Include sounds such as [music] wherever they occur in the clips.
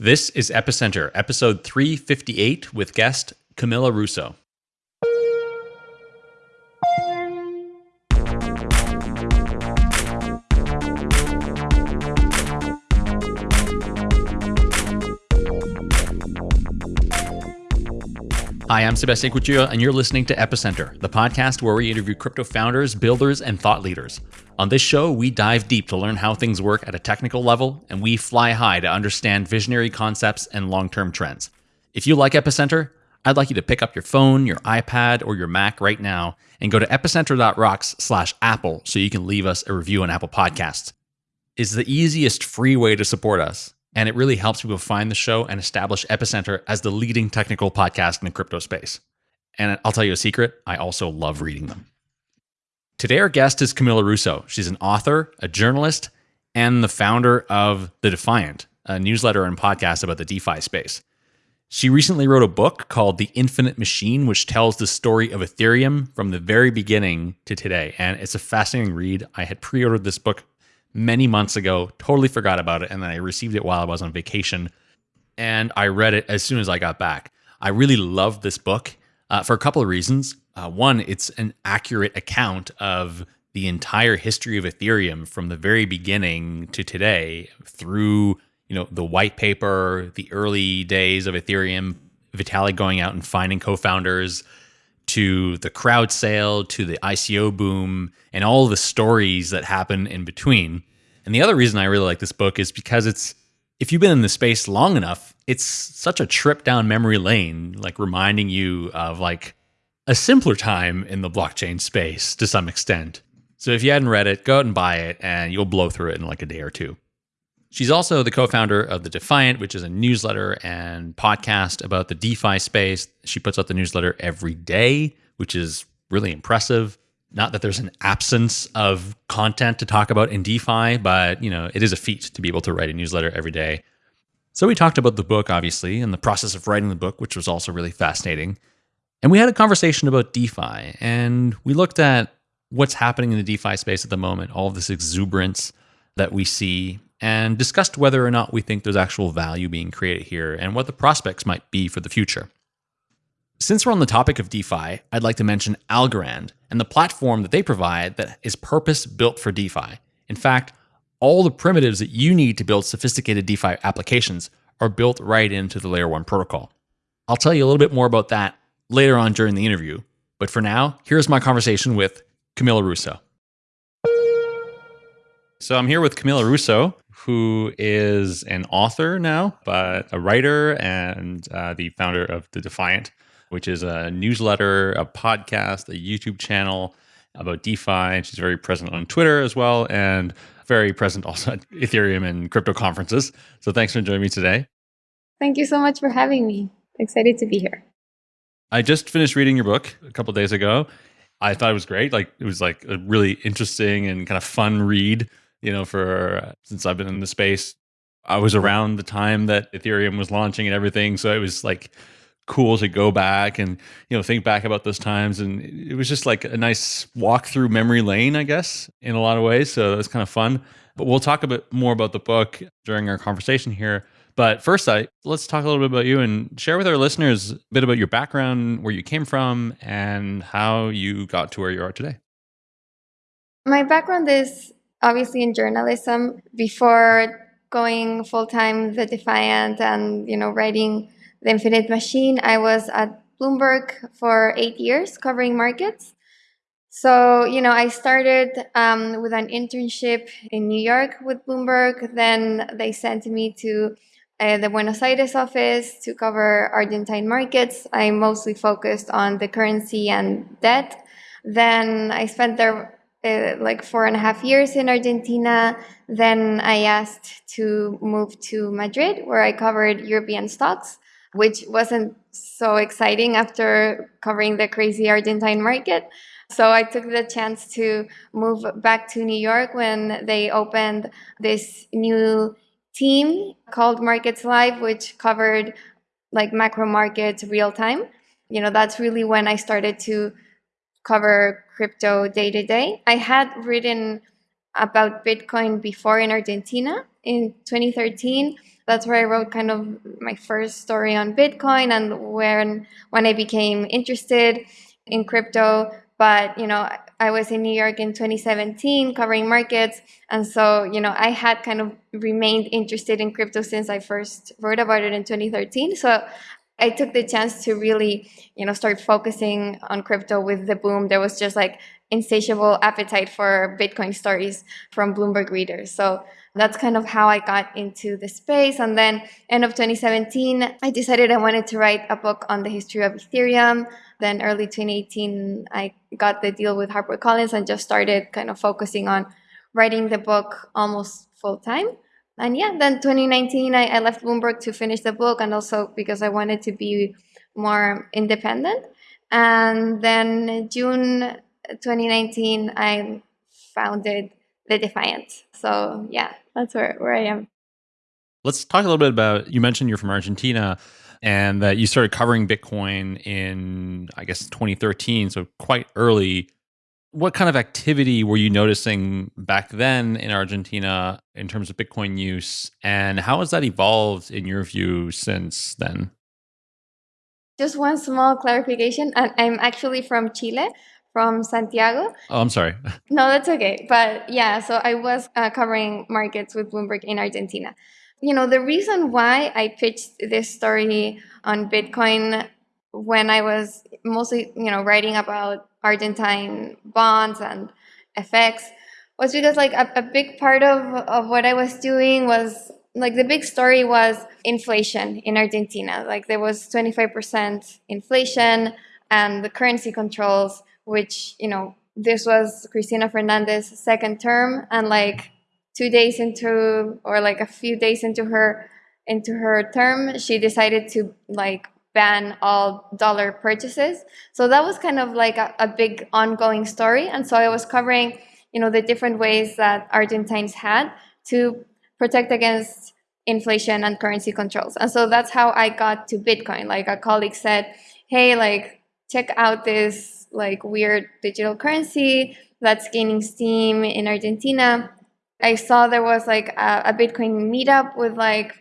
This is Epicenter, episode 358, with guest Camila Russo. Hi, I'm Sebastian Couture, and you're listening to Epicenter, the podcast where we interview crypto founders, builders, and thought leaders. On this show, we dive deep to learn how things work at a technical level, and we fly high to understand visionary concepts and long term trends. If you like Epicenter, I'd like you to pick up your phone, your iPad, or your Mac right now and go to epicenter.rocks slash Apple so you can leave us a review on Apple Podcasts. It's the easiest free way to support us and it really helps people find the show and establish Epicenter as the leading technical podcast in the crypto space. And I'll tell you a secret, I also love reading them. Today, our guest is Camila Russo. She's an author, a journalist, and the founder of The Defiant, a newsletter and podcast about the DeFi space. She recently wrote a book called The Infinite Machine, which tells the story of Ethereum from the very beginning to today. And it's a fascinating read. I had pre ordered this book many months ago, totally forgot about it. And then I received it while I was on vacation and I read it as soon as I got back. I really love this book uh, for a couple of reasons. Uh, one, it's an accurate account of the entire history of Ethereum from the very beginning to today through you know the white paper, the early days of Ethereum, Vitalik going out and finding co-founders, to the crowd sale to the ICO boom and all the stories that happen in between. And the other reason I really like this book is because it's if you've been in the space long enough, it's such a trip down memory lane, like reminding you of like a simpler time in the blockchain space to some extent. So if you hadn't read it, go out and buy it and you'll blow through it in like a day or two. She's also the co founder of The Defiant, which is a newsletter and podcast about the DeFi space. She puts out the newsletter every day, which is really impressive. Not that there's an absence of content to talk about in DeFi, but you know, it is a feat to be able to write a newsletter every day. So we talked about the book, obviously, and the process of writing the book, which was also really fascinating. And we had a conversation about DeFi, and we looked at what's happening in the DeFi space at the moment, all of this exuberance that we see and discussed whether or not we think there's actual value being created here and what the prospects might be for the future. Since we're on the topic of DeFi, I'd like to mention Algorand and the platform that they provide that is purpose built for DeFi. In fact, all the primitives that you need to build sophisticated DeFi applications are built right into the Layer 1 protocol. I'll tell you a little bit more about that later on during the interview, but for now, here's my conversation with Camila Russo. So I'm here with Camila Russo, who is an author now, but a writer and uh, the founder of The Defiant, which is a newsletter, a podcast, a YouTube channel about DeFi. And She's very present on Twitter as well and very present also at Ethereum and crypto conferences. So thanks for joining me today. Thank you so much for having me. Excited to be here. I just finished reading your book a couple days ago. I thought it was great. Like it was like a really interesting and kind of fun read you know, for uh, since I've been in the space. I was around the time that Ethereum was launching and everything, so it was like cool to go back and you know think back about those times and it was just like a nice walk through memory lane i guess in a lot of ways so it was kind of fun but we'll talk a bit more about the book during our conversation here but first I, let's talk a little bit about you and share with our listeners a bit about your background where you came from and how you got to where you are today my background is obviously in journalism before going full time the Defiant and you know writing the Infinite Machine. I was at Bloomberg for eight years covering markets. So you know I started um, with an internship in New York with Bloomberg. Then they sent me to uh, the Buenos Aires office to cover Argentine markets. I mostly focused on the currency and debt. Then I spent there uh, like four and a half years in Argentina. Then I asked to move to Madrid, where I covered European stocks, which wasn't so exciting after covering the crazy Argentine market. So I took the chance to move back to New York when they opened this new team called Markets Live, which covered like macro markets real time. You know, that's really when I started to cover crypto day to day. I had written about Bitcoin before in Argentina in 2013, That's where I wrote kind of my first story on Bitcoin and when when I became interested in crypto. But you know, I was in New York in 2017 covering markets, and so you know, I had kind of remained interested in crypto since I first wrote about it in 2013. So I took the chance to really, you know, start focusing on crypto with the boom. There was just like insatiable appetite for Bitcoin stories from Bloomberg readers. So that's kind of how I got into the space. And then end of 2017, I decided I wanted to write a book on the history of Ethereum. Then early 2018, I got the deal with HarperCollins and just started kind of focusing on writing the book almost full time and yeah, then 2019, I, I left Bloomberg to finish the book and also because I wanted to be more independent. And then June 2019, I founded The Defiant. So yeah, that's where, where I am. Let's talk a little bit about you mentioned you're from Argentina and that you started covering Bitcoin in, I guess, 2013, so quite early what kind of activity were you noticing back then in Argentina in terms of Bitcoin use, and how has that evolved in your view since then? Just one small clarification. I'm actually from Chile, from Santiago. Oh, I'm sorry. [laughs] no, that's okay. But yeah, so I was uh, covering markets with Bloomberg in Argentina. You know, the reason why I pitched this story on Bitcoin when I was mostly, you know, writing about Argentine bonds and FX was because like a, a big part of, of what I was doing was like the big story was inflation in Argentina. Like there was 25% inflation and the currency controls, which, you know, this was Cristina Fernandez's second term and like two days into or like a few days into her into her term, she decided to like ban all dollar purchases. So that was kind of like a, a, big ongoing story. And so I was covering, you know, the different ways that Argentines had to protect against inflation and currency controls. And so that's how I got to Bitcoin. Like a colleague said, hey, like check out this like weird digital currency that's gaining steam in Argentina. I saw there was like a, a Bitcoin meetup with like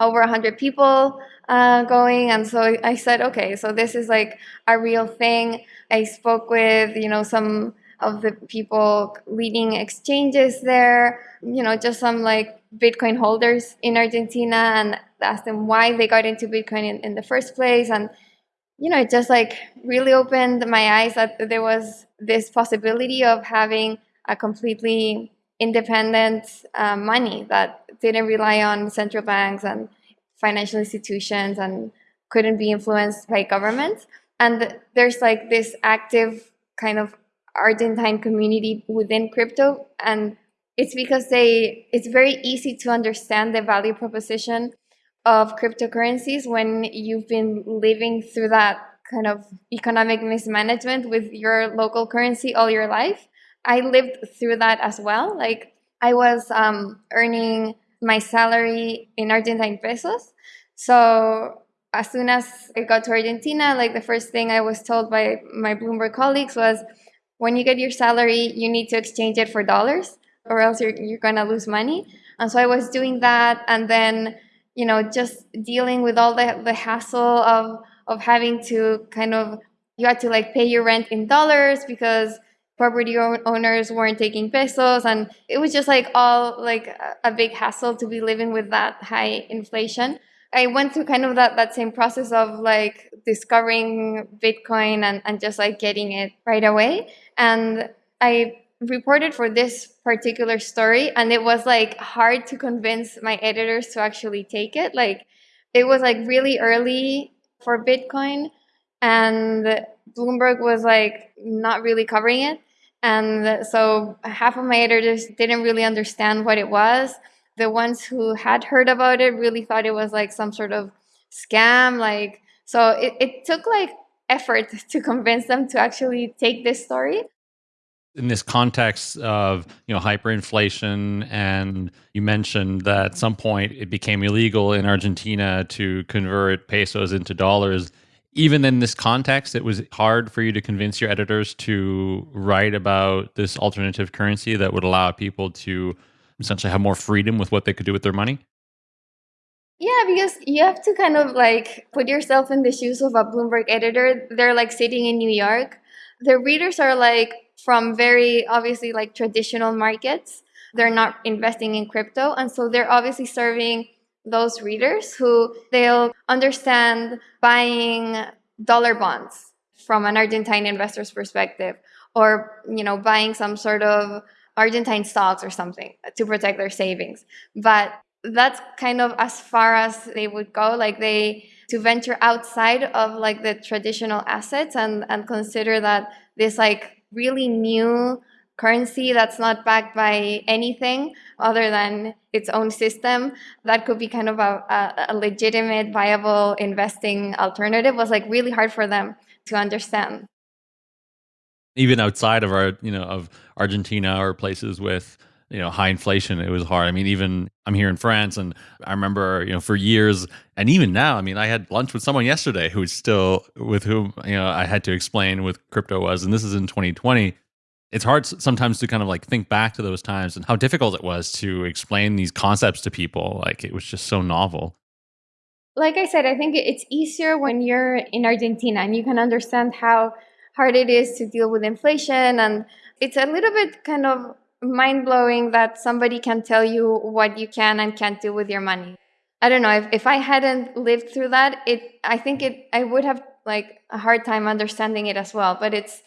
over 100 people uh, going and so i said okay so this is like a real thing. I spoke with you know some of the people leading exchanges there you know just some like bitcoin holders in argentina and asked them why they got into bitcoin in, in the first place. And you know it just like really opened my eyes that there was this possibility of having a completely independent uh, money that didn't rely on central banks and financial institutions and couldn't be influenced by governments. And there's like this active kind of Argentine community within crypto. And it's because they it's very easy to understand the value proposition of cryptocurrencies when you've been living through that kind of economic mismanagement with your local currency all your life. I lived through that as well. Like I was um, earning my salary in Argentine pesos. So as soon as I got to Argentina, like the first thing I was told by my Bloomberg colleagues was, when you get your salary, you need to exchange it for dollars or else you're, you're going to lose money. And so I was doing that. And then, you know, just dealing with all the, the hassle of, of having to kind of, you had to like pay your rent in dollars because property owners weren't taking pesos and it was just like all like a big hassle to be living with that high inflation. I went through kind of that, that same process of like discovering bitcoin and, and just like getting it right away. And i reported for this particular story and it was like hard to convince my editors to actually take it. Like it was like really early for bitcoin and Bloomberg was like not really covering it. And so half of my editors didn't really understand what it was. The ones who had heard about it really thought it was like some sort of scam. Like, so it, it took like effort to convince them to actually take this story in this context of you know hyperinflation and you mentioned that at some point it became illegal in Argentina to convert pesos into dollars even in this context, it was hard for you to convince your editors to write about this alternative currency that would allow people to essentially have more freedom with what they could do with their money? Yeah, because you have to kind of like put yourself in the shoes of a Bloomberg editor. They're like sitting in New York. Their readers are like from very obviously like traditional markets. They're not investing in crypto. And so they're obviously serving those readers who they'll understand buying dollar bonds from an Argentine investor's perspective or you know buying some sort of Argentine stocks or something to protect their savings. But that's kind of as far as they would go. Like they to venture outside of like the traditional assets and and consider that this like really new currency that's not backed by anything other than its own system that could be kind of a, a, a legitimate viable investing alternative was like really hard for them to understand. Even outside of our you know of argentina or places with you know high inflation it was hard. I mean even i'm here in france and i remember you know for years and even now i mean i had lunch with someone yesterday who's still with whom you know i had to explain what crypto was and this is in 2020 it's hard sometimes to kind of like think back to those times and how difficult it was to explain these concepts to people like it was just so novel like i said i think it's easier when you're in argentina and you can understand how hard it is to deal with inflation and it's a little bit kind of mind blowing that somebody can tell you what you can and can't do with your money. I don't know if, if I hadn't lived through that, it I think it I would have like a hard time understanding it as well. But it's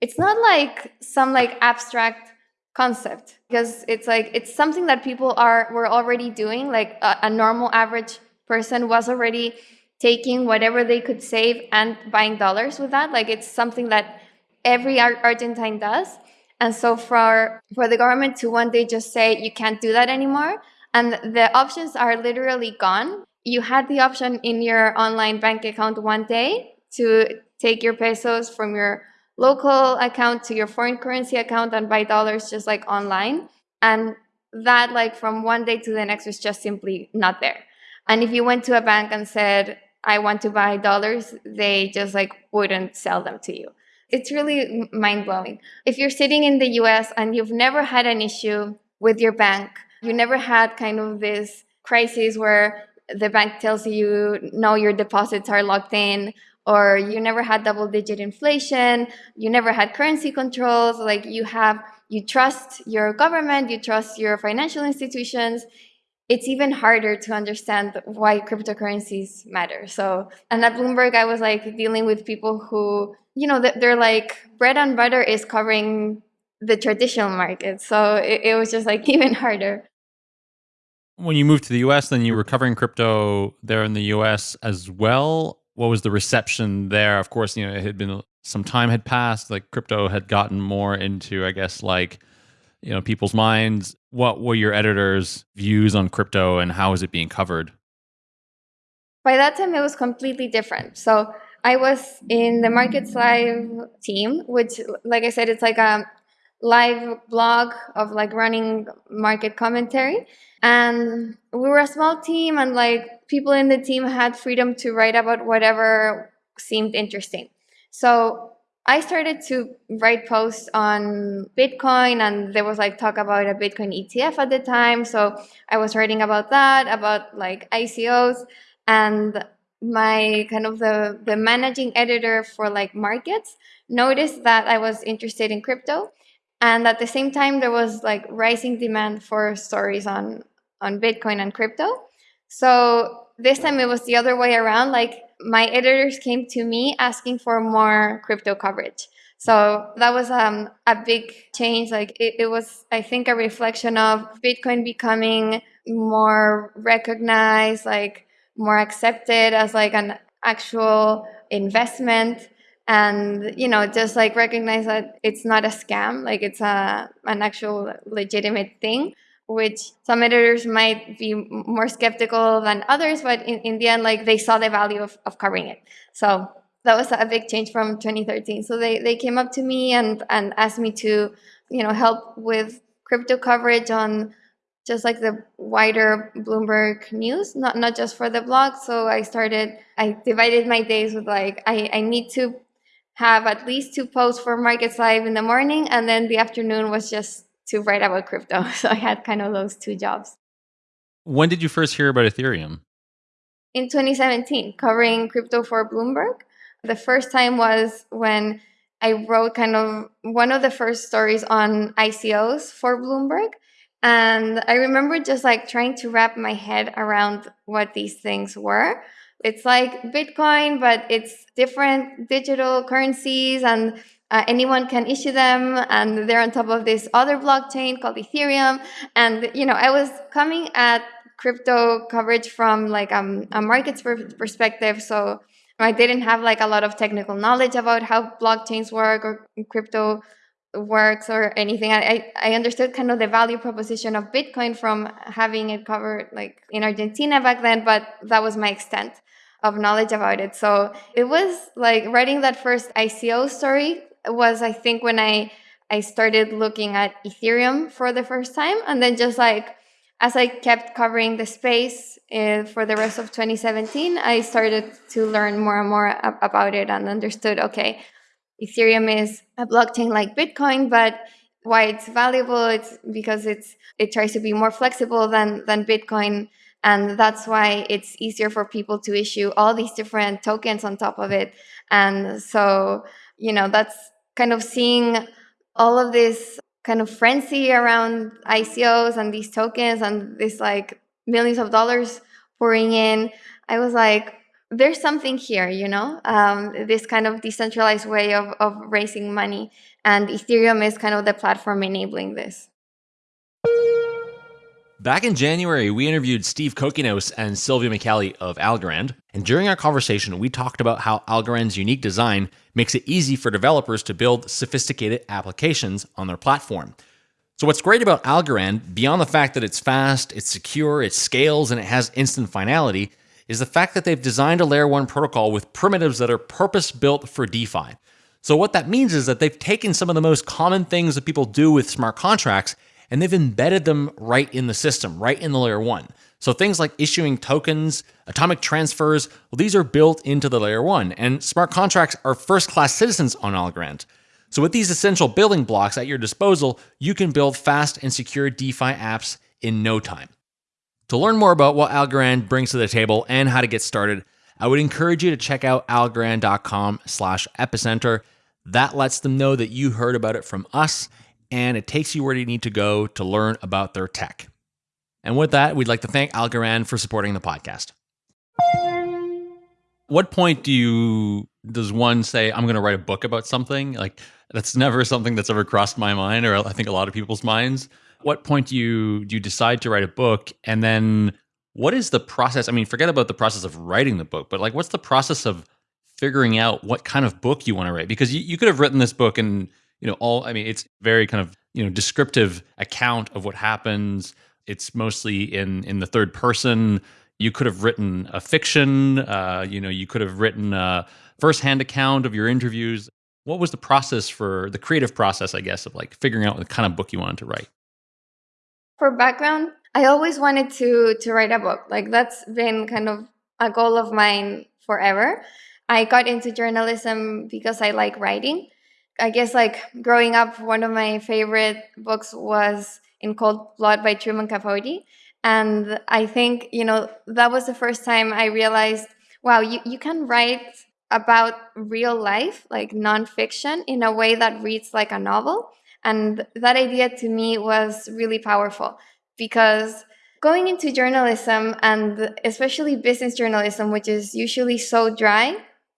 it's not like some like abstract concept because it's like it's something that people are were already doing. Like a, a normal average person was already taking whatever they could save and buying dollars with that. Like it's something that every Argentine does. And so for for the government to one day just say you can't do that anymore, and the options are literally gone. You had the option in your online bank account one day to take your pesos from your local account to your foreign currency account and buy dollars just like online. And that like from one day to the next was just simply not there. And if you went to a bank and said, I want to buy dollars, they just like wouldn't sell them to you it's really mind blowing. If you're sitting in the US and you've never had an issue with your bank, you never had kind of this crisis where the bank tells you, no, your deposits are locked in, or you never had double digit inflation, you never had currency controls, like you have, you trust your government, you trust your financial institutions, it's even harder to understand why cryptocurrencies matter. So, and at Bloomberg, I was like dealing with people who, you know, they're like bread and butter is covering the traditional market. So it, it was just like [laughs] even harder. When you moved to the US, then you were covering crypto there in the US as well. What was the reception there? Of course, you know, it had been some time had passed, like crypto had gotten more into, I guess, like you know people's minds. What were your editors views on crypto and how is it being covered? By that time it was completely different. So i was in the markets live team which like i said it's like a live blog of like running market commentary. And we were a small team and like people in the team had freedom to write about whatever seemed interesting so I started to write posts on Bitcoin, and there was like talk about a Bitcoin ETF at the time. So I was writing about that, about like ICOs, and my kind of the the managing editor for like markets noticed that I was interested in crypto, and at the same time there was like rising demand for stories on on Bitcoin and crypto. So this time it was the other way around. Like my editors came to me asking for more crypto coverage. So that was um, a big change. Like it, it was, I think, a reflection of Bitcoin becoming more recognized, like more accepted as like an actual investment and you know just like recognize that it's not a scam like it's a an actual legitimate thing which some editors might be more skeptical than others, but in, in the end, like they saw the value of, of covering it. So that was a big change from 2013. So they, they came up to me and, and asked me to, you know, help with crypto coverage on just like the wider Bloomberg news, not, not just for the blog. So I started, I divided my days with like, I, I need to have at least two posts for Markets Live in the morning, and then the afternoon was just to write about crypto. [laughs] So I had kind of those two jobs. When did you first hear about Ethereum? in 2017 covering crypto for Bloomberg. The first time was when I wrote kind of one of the first stories on ICOs for Bloomberg. And I remember just like trying to wrap my head around what these things were. It's like Bitcoin, but it's different digital currencies and uh, anyone can issue them and they're on top of this other blockchain called Ethereum. And, you know, I was coming at crypto coverage from like um, a markets perspective. So I didn't have like a lot of technical knowledge about how blockchains work or crypto works or anything. I, I understood kind of the value proposition of Bitcoin from having it covered like in Argentina back then, but that was my extent of knowledge about it. So it was like writing that first ICO story was I think when I I started looking at Ethereum for the first time and then just like as I kept covering the space uh, for the rest of 2017, I started to learn more and more about it and understood okay, Ethereum is a blockchain like Bitcoin, but why it's valuable it's because it's it tries to be more flexible than than Bitcoin and that's why it's easier for people to issue all these different tokens on top of it. And so you know that's kind of seeing all of this kind of frenzy around ICOs and these tokens and this like millions of dollars pouring in I was like there's something here, you know, um, this kind of decentralized way of, of raising money. And Ethereum is kind of the platform enabling this. Back in January, we interviewed Steve Kokinos and Silvio Micali of Algorand. And during our conversation, we talked about how Algorand's unique design makes it easy for developers to build sophisticated applications on their platform. So, what's great about Algorand, beyond the fact that it's fast, it's secure, it scales, and it has instant finality, is the fact that they've designed a layer 1 protocol with primitives that are purpose built for DeFi. So, what that means is that they've taken some of the most common things that people do with smart contracts and they've embedded them right in the system, right in the layer 1. So, things like issuing tokens, atomic transfers, well, these are built into the layer 1, and smart contracts are first class citizens on Algorand. So, with these essential building blocks at your disposal, you can build fast and secure DeFi apps in no time. To learn more about what Algorand brings to the table and how to get started, I would encourage you to check out algorand.com slash epicenter. That lets them know that you heard about it from us, and it takes you where you need to go to learn about their tech. And with that, we'd like to thank Algorand for supporting the podcast. What point do you does one say I'm going to write a book about something? Like that's never something that's ever crossed my mind or I think a lot of people's minds what point do you do you decide to write a book and then what is the process i mean forget about the process of writing the book but like what's the process of figuring out what kind of book you want to write because you, you could have written this book and you know all i mean it's very kind of you know descriptive account of what happens it's mostly in in the third person you could have written a fiction uh, you know you could have written a first-hand account of your interviews what was the process for the creative process i guess of like figuring out the kind of book you wanted to write for background, I always wanted to to write a book. Like that's been kind of a goal of mine forever. I got into journalism because I like writing. I guess like growing up, one of my favorite books was In Cold Blood by Truman Capote. And I think, you know, that was the first time I realized, wow, you, you can write about real life, like nonfiction, in a way that reads like a novel. And that idea to me was really powerful because going into journalism and especially business journalism, which is usually so dry,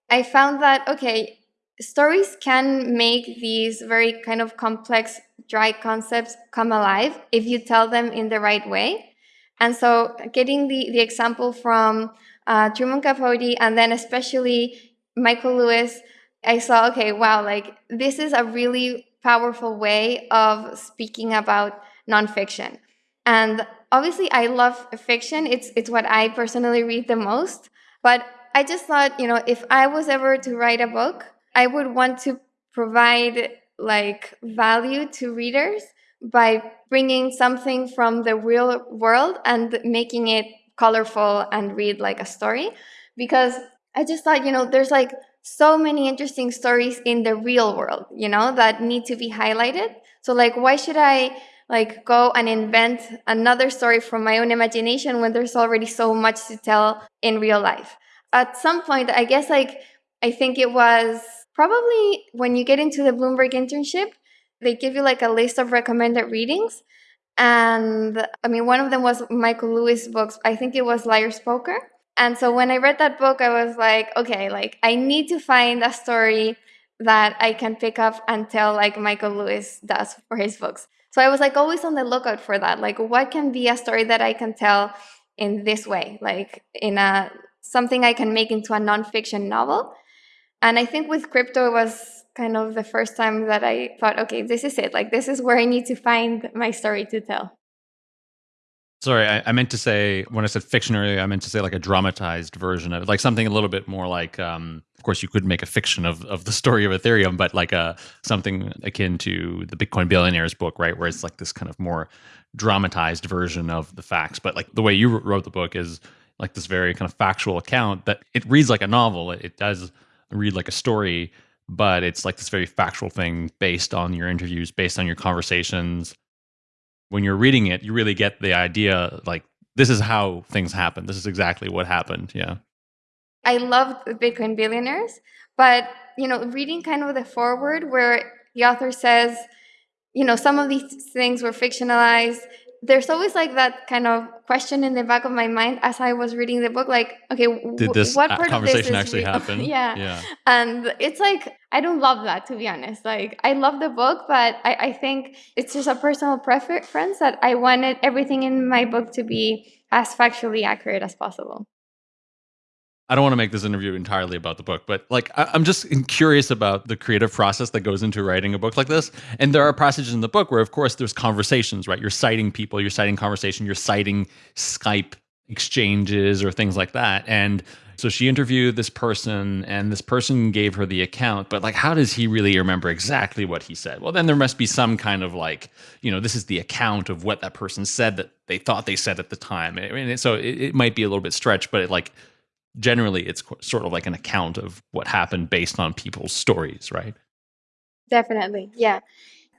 I found that, okay, stories can make these very kind of complex, dry concepts come alive if you tell them in the right way. And so, getting the, the example from uh, Truman Capote and then especially Michael Lewis, I saw, okay, wow, like this is a really powerful way of speaking about nonfiction. And obviously, I love fiction. It's it's what I personally read the most. But I just thought, you know, if I was ever to write a book, I would want to provide like value to readers by bringing something from the real world and making it colorful and read like a story because I just thought, you know, there's like so many interesting stories in the real world, you know, that need to be highlighted. So like why should I like go and invent another story from my own imagination when there's already so much to tell in real life. At some point, I guess like I think it was probably when you get into the Bloomberg internship, they give you like a list of recommended readings. And I mean, one of them was Michael Lewis' books. I think it was Liar's Poker. And so when I read that book, I was like, okay, like I need to find a story that I can pick up and tell like Michael Lewis does for his books. So I was like always on the lookout for that. Like what can be a story that I can tell in this way, like in a something I can make into a nonfiction novel. And I think with crypto it was kind of the first time that I thought, okay, this is it. Like this is where I need to find my story to tell. Sorry, I, I, meant to say when I said fiction earlier, I meant to say like a dramatized version of it, like something a little bit more like. Um, of course, you could make a fiction of, of the [laughs] story of Ethereum, but like a uh, something akin to the Bitcoin Billionaires book, right, where it's like this kind of more dramatized version of the facts. But like the way you wrote the book is like this very kind of factual account that it reads like a novel. It, it does read like a story, but it's like this very factual thing based on your interviews, based on your conversations when you're reading it, you really get the idea like this is how things happen. This is exactly what happened. Yeah. I loved Bitcoin Billionaires, but you know, reading kind of the foreword where the author says, you know, some of these things were fictionalized there's always like that kind of question in the back of my mind as I was reading the book, like, okay, did this what uh, part conversation of this conversation actually happen? [laughs] yeah. yeah. And it's like, I don't love that, to be honest. Like, I love the book, but I, I think it's just a personal preference that I wanted everything in my book to be as factually accurate as possible. I don't want to make this interview entirely about the book, but like I, am just curious about the creative process that goes into writing a book like this. And there are passages in the book where, of course, there's conversations, right? You're citing people, you're citing conversation, you're citing Skype exchanges or things like that. And so she interviewed this person, and this person gave her the account. But like, how does he really remember exactly what he said? Well, then there must be some kind of like, you know, this is the account of what that person said that they thought they said at the time. Mean, so it, it might be a little bit stretched, but it like generally it's sort of like an account of what happened based on people's stories, right? Definitely. Yeah.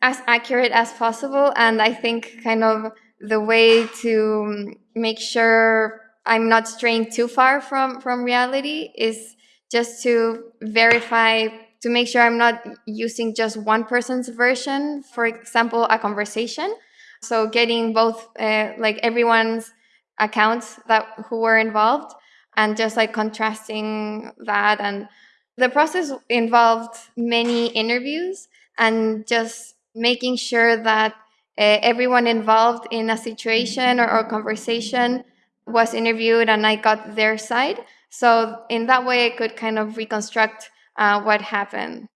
As accurate as possible. And I think kind of the way to make sure I'm not straying too far from, from reality is just to verify to make sure I'm not using just one person's version, for example, a conversation. So getting both uh, like everyone's accounts that who were involved and just like contrasting that and the process involved many interviews and just making sure that uh, everyone involved in a situation or, or conversation was interviewed and I got their side. So in that way, I could kind of reconstruct uh, what happened.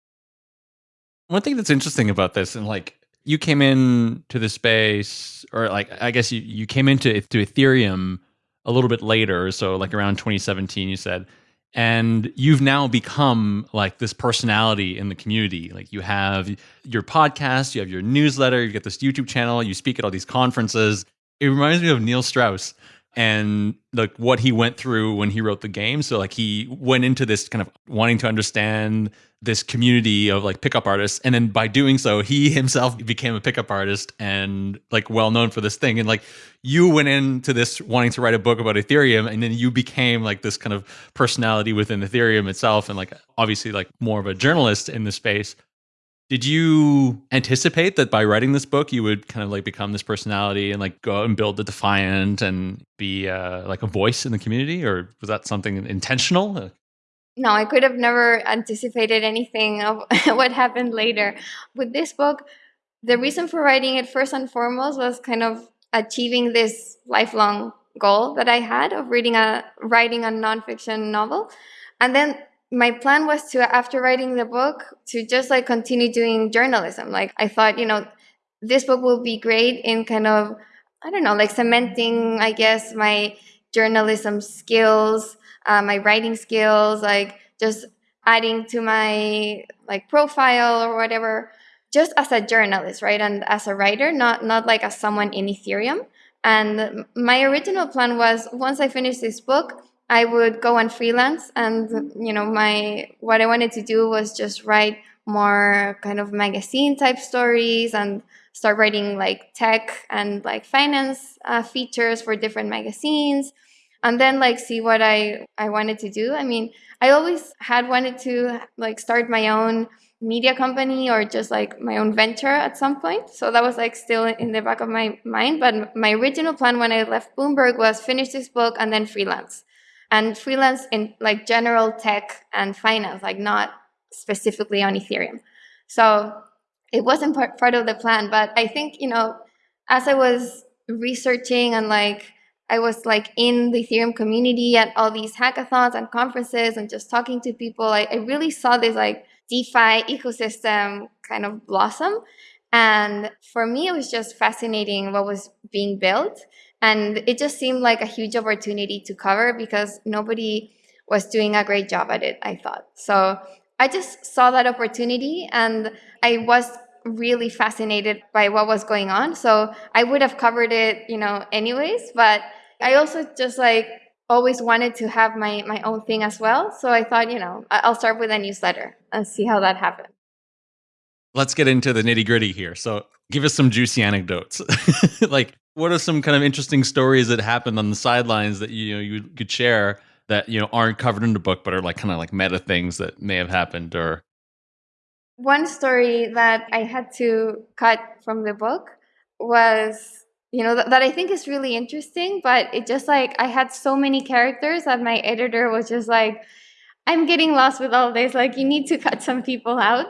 One thing that's interesting about this, and like you came in to the space, or like I guess you, you came into to Ethereum a little bit later, so like around 2017, you said, and you've now become like this personality in the community. Like you have your podcast, you have your newsletter, you get this YouTube channel, you speak at all these conferences. It reminds me of Neil Strauss and like what he went through when he wrote the game. So like he went into this kind of wanting to understand this community of like pickup artists. And then by doing so he [laughs] himself became a pickup artist and like well known for this thing. And like you went into this wanting to write a book about ethereum and then you became like this kind of personality within ethereum itself and like obviously like more of a journalist in the space did you anticipate that by writing this book you would kind of like become this personality and like go out and build the defiant and be uh, like a voice in the community or was that something intentional no, I could have never anticipated anything of [laughs] what happened later. With this book, the reason for writing it first and foremost was kind of achieving this lifelong goal that I had of reading a writing a nonfiction novel. And then my plan was to after writing the book to just like continue doing journalism. Like I thought, you know, this book will be great in kind of I don't know, like cementing, I guess, my journalism skills uh, my writing skills, like just adding to my like profile or whatever, just as a journalist, right? And as a writer, not not like as someone in Ethereum. And my original plan was once I finish this book, I would go and freelance. And you know, my what I wanted to do was just write more kind of magazine type stories and start writing like tech and like finance uh, features for different magazines and then like see what I I wanted to do. I mean, I always had wanted to like start my own media company or just like my own venture at some point. So that was like still in the back of my mind. But my original plan when I left Bloomberg was finish this book and then freelance. And freelance in like general tech and finance, like not specifically on Ethereum. So it wasn't part, part of the plan. But I think, you know, as I was researching and like I was like in the Ethereum community at all these hackathons and conferences and just talking to people. I, I really saw this like DeFi ecosystem kind of blossom. And for me, it was just fascinating what was being built. And it just seemed like a huge opportunity to cover because nobody was doing a great job at it, I thought. So I just saw that opportunity and I was really fascinated by what was going on. So I would have covered it, you know, anyways, but I also just like always wanted to have my my own thing as well. So I thought, you know, I'll start with a newsletter and see how that happens. Let's get into the nitty gritty here. So give us some juicy anecdotes. [laughs] like what are some kind of interesting stories that happened on the sidelines that you know you could share that you know aren't covered in the book but are like kind of like meta things that may have happened or one story that I had to cut from the book was you know th- that I think is really interesting, but it just like I had so many characters that my editor was just like I'm getting lost with all this. Like, you need to [laughs] cut some people out.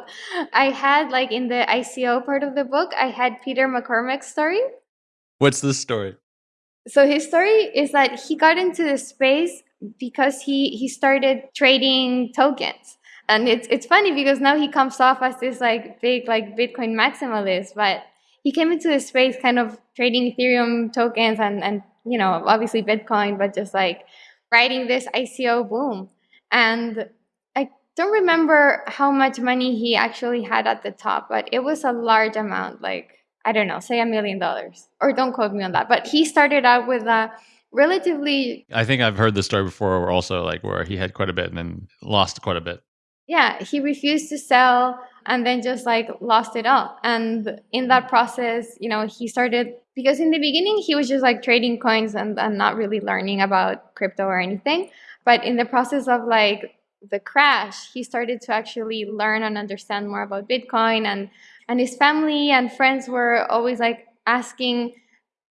I had, like, in the ICO part of the book, I had Peter McCormack's story. What's this story? So, his story is that he got into the space because he, he started trading tokens. And it's, it's funny because now he comes off as this, like, big, like, Bitcoin maximalist. But he came into the space kind of trading Ethereum tokens and, and you know, obviously Bitcoin, but just like riding this ICO boom. And I don't remember how much money he actually had at the top, but it was a large amount, like, I don't know, say a million dollars. Or don't quote me on that. But he started out with a relatively. I think I've heard the story before, where also like where he had quite a bit and then lost quite a bit. Yeah, he refused to sell and then just like lost it all. And in that mm. process, you know, he started because in the beginning he was just like trading coins and, and not really learning about crypto or anything. But in the process of like the crash, he started to actually learn and understand more about Bitcoin and and his family and friends were always like asking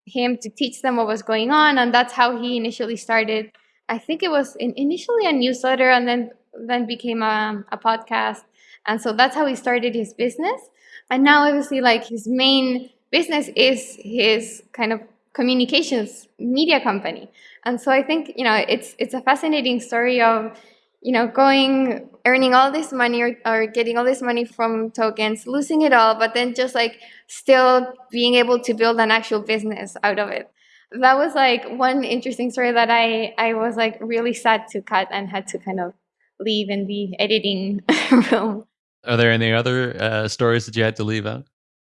him to teach them what was going on and that's how he initially started i think it was in, initially a newsletter and then then became a, a podcast and so that's how he started his business. And now obviously like his main business is his kind of communications media company. And so I think, you know, it's it's a fascinating story of, you know, going earning all this money or, or getting all this money from tokens, losing it all, but then just like still being able to build an actual business out of it. That was like one interesting story that I I was like really sad to cut and had to kind of leave in the editing [laughs] room. Are there any other uh, stories that you had to leave out?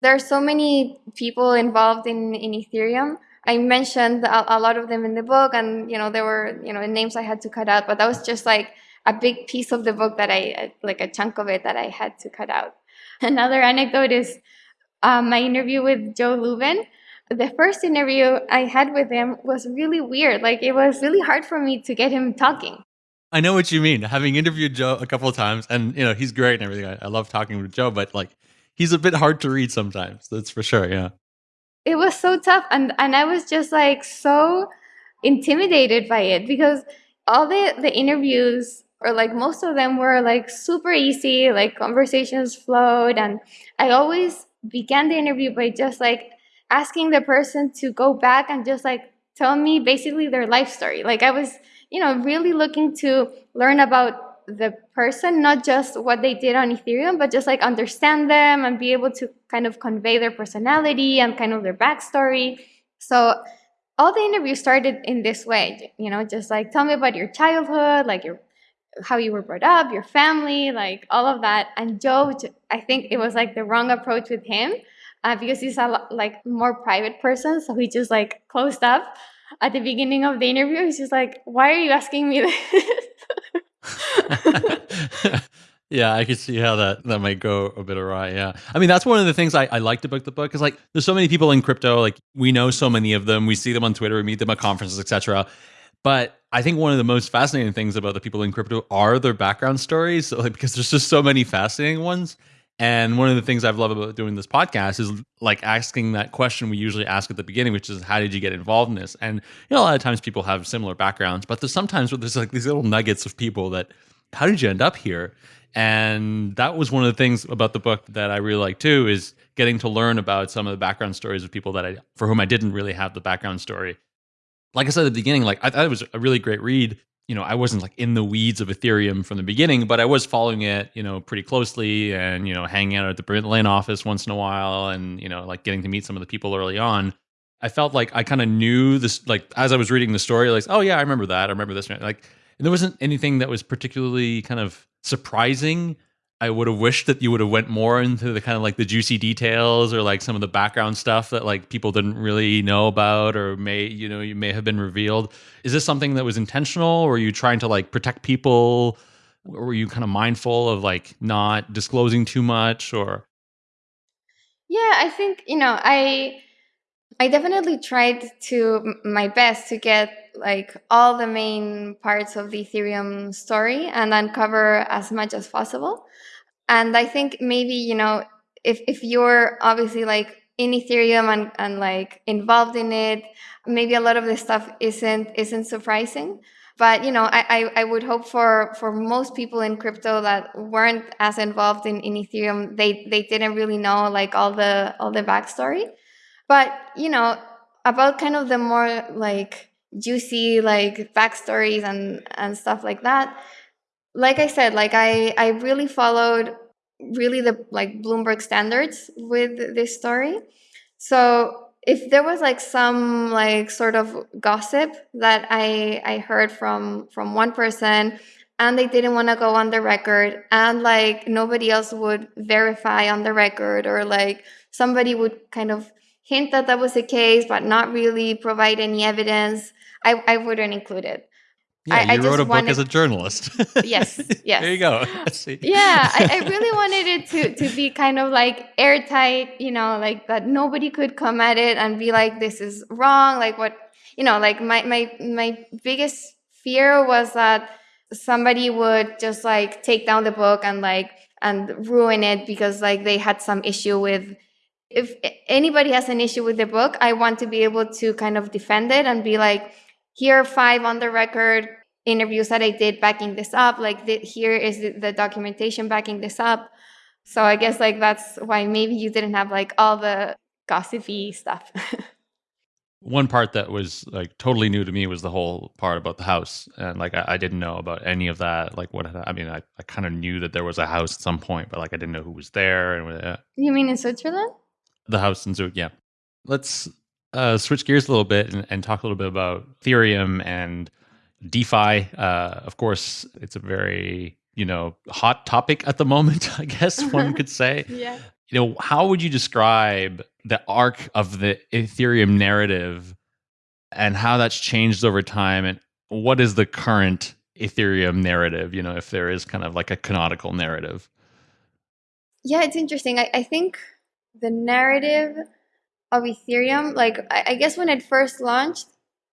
There are so many people involved in, in Ethereum. I mentioned a, a, lot of them in the book, and you know there were you know names I had to cut out, but that was just like a big piece of the book that I like a chunk of it that I had to cut out. Another anecdote is um, my interview with Joe Lubin. The first interview I had with him was really weird. Like it was really hard for me to get him talking. I know what you mean. Having interviewed Joe a couple of times, and you know he's great and everything. I, I love talking with Joe, but like he's a bit hard to read sometimes. That's for sure. Yeah. It was so tough, and and I was just like so intimidated by it because all the the interviews or like most of them were like super easy like conversations flowed and i always began the interview by just like asking the person to go back and just like tell me basically their life story like i was you know, really looking to learn about the person, not just what they did on Ethereum, but just like understand them and be able to kind of convey their personality and kind of their backstory. So all the interviews started in this way, you know, just like tell me about your childhood, like your how you were brought up, your family, like all of that. And Joe, I think it was like the wrong approach with him uh, because he's a like more private person, so he just like closed up at the beginning of the interview. He's just like, "Why are you asking me this?" [laughs] Yeah, I could see how that that might go a bit awry. Yeah, I mean that's one of the things I, I liked about the book is like there's so many people in crypto. Like we know so many of them. We see them on Twitter. We meet them at conferences, etc. But I think one of the most fascinating things about the people in crypto are their background stories, like because there's just so many fascinating ones. And one of the things I've loved about doing this podcast is like asking that question we usually ask at the beginning, which is how did you get involved in this? And you know, a lot of times people have similar backgrounds, but there's sometimes where there's like these little nuggets of people that how did you end up here? And that was one of the things about the book that I really like too, is getting to learn about some of the background stories of people that I for whom I didn't really have the background story. Like I said at the beginning, like I thought it was a really great read. You know, I wasn't like in the weeds of Ethereum from the beginning, but I was following it, you know, pretty closely and, you know, hanging out at the Berlin office once in a while and, you know, like getting to meet some of the people early on. I felt like I kind of knew this, like as I was reading the story, like, oh yeah, I remember that. I remember this. Like, and there wasn't anything that was particularly kind of surprising. I would have wished that you would have went more into the kind of like the juicy details or like some of the background stuff that like people didn't really know about or may you know you may have been revealed. Is this something that was intentional or were you trying to like protect people? Or were you kind of mindful of like not disclosing too much or Yeah, I think, you know, I I definitely tried to my best to get like all the main parts of the Ethereum story and uncover as much as possible. And I think maybe, you know, if, if you're obviously like in Ethereum and, and like involved in it, maybe a lot of this stuff isn't isn't surprising. But you know, I, I, I would hope for for most people in crypto that weren't as involved in, in Ethereum, they they didn't really know like all the all the backstory. But you know, about kind of the more like juicy like backstories and and stuff like that. Like I said, like I I really followed really the like Bloomberg standards with this story. So if there was like some like sort of gossip that I I heard from from one person and they didn't want to go on the record and like nobody else would verify on the record or like somebody would kind of hint that that was the case, but not really provide any evidence, I, I wouldn't include it. Yeah, I, you I wrote a wanted, book as a journalist. [laughs] yes, [laughs] yes. there you go. [laughs] yeah, I, I, really wanted it to to be kind of like airtight, you know, like that nobody could come at it and be like, "This is wrong." Like what, you know, like my my my biggest fear was that somebody would just like take down the book and like and ruin it because like they had some issue with if anybody has an issue with the book, I want to be able to kind of defend it and be like, here are five on the record interviews that I did backing this up. Like the, here is the, the documentation backing this up. So I guess like that's why maybe you didn't have like all the gossipy stuff. [laughs] One part that was like totally new to me was the whole part about the house, and like I, I didn't know about any of that. Like what I mean, I, I kind of knew that there was a house at some point, but like I didn't know who was there. And uh, you mean in Switzerland? The house in Zug, yeah. Let's uh, switch gears a little bit and, and, talk a little bit about Ethereum and DeFi. Uh, of course, it's a very you know hot topic at the moment. [laughs] I guess one could say. [laughs] yeah. You know, how would you describe the arc of the Ethereum narrative and how that's changed over time, and what is the current Ethereum narrative? You know, if there is kind of like a canonical narrative. Yeah, it's interesting. I, I think the narrative of Ethereum, like I, I guess when it first launched,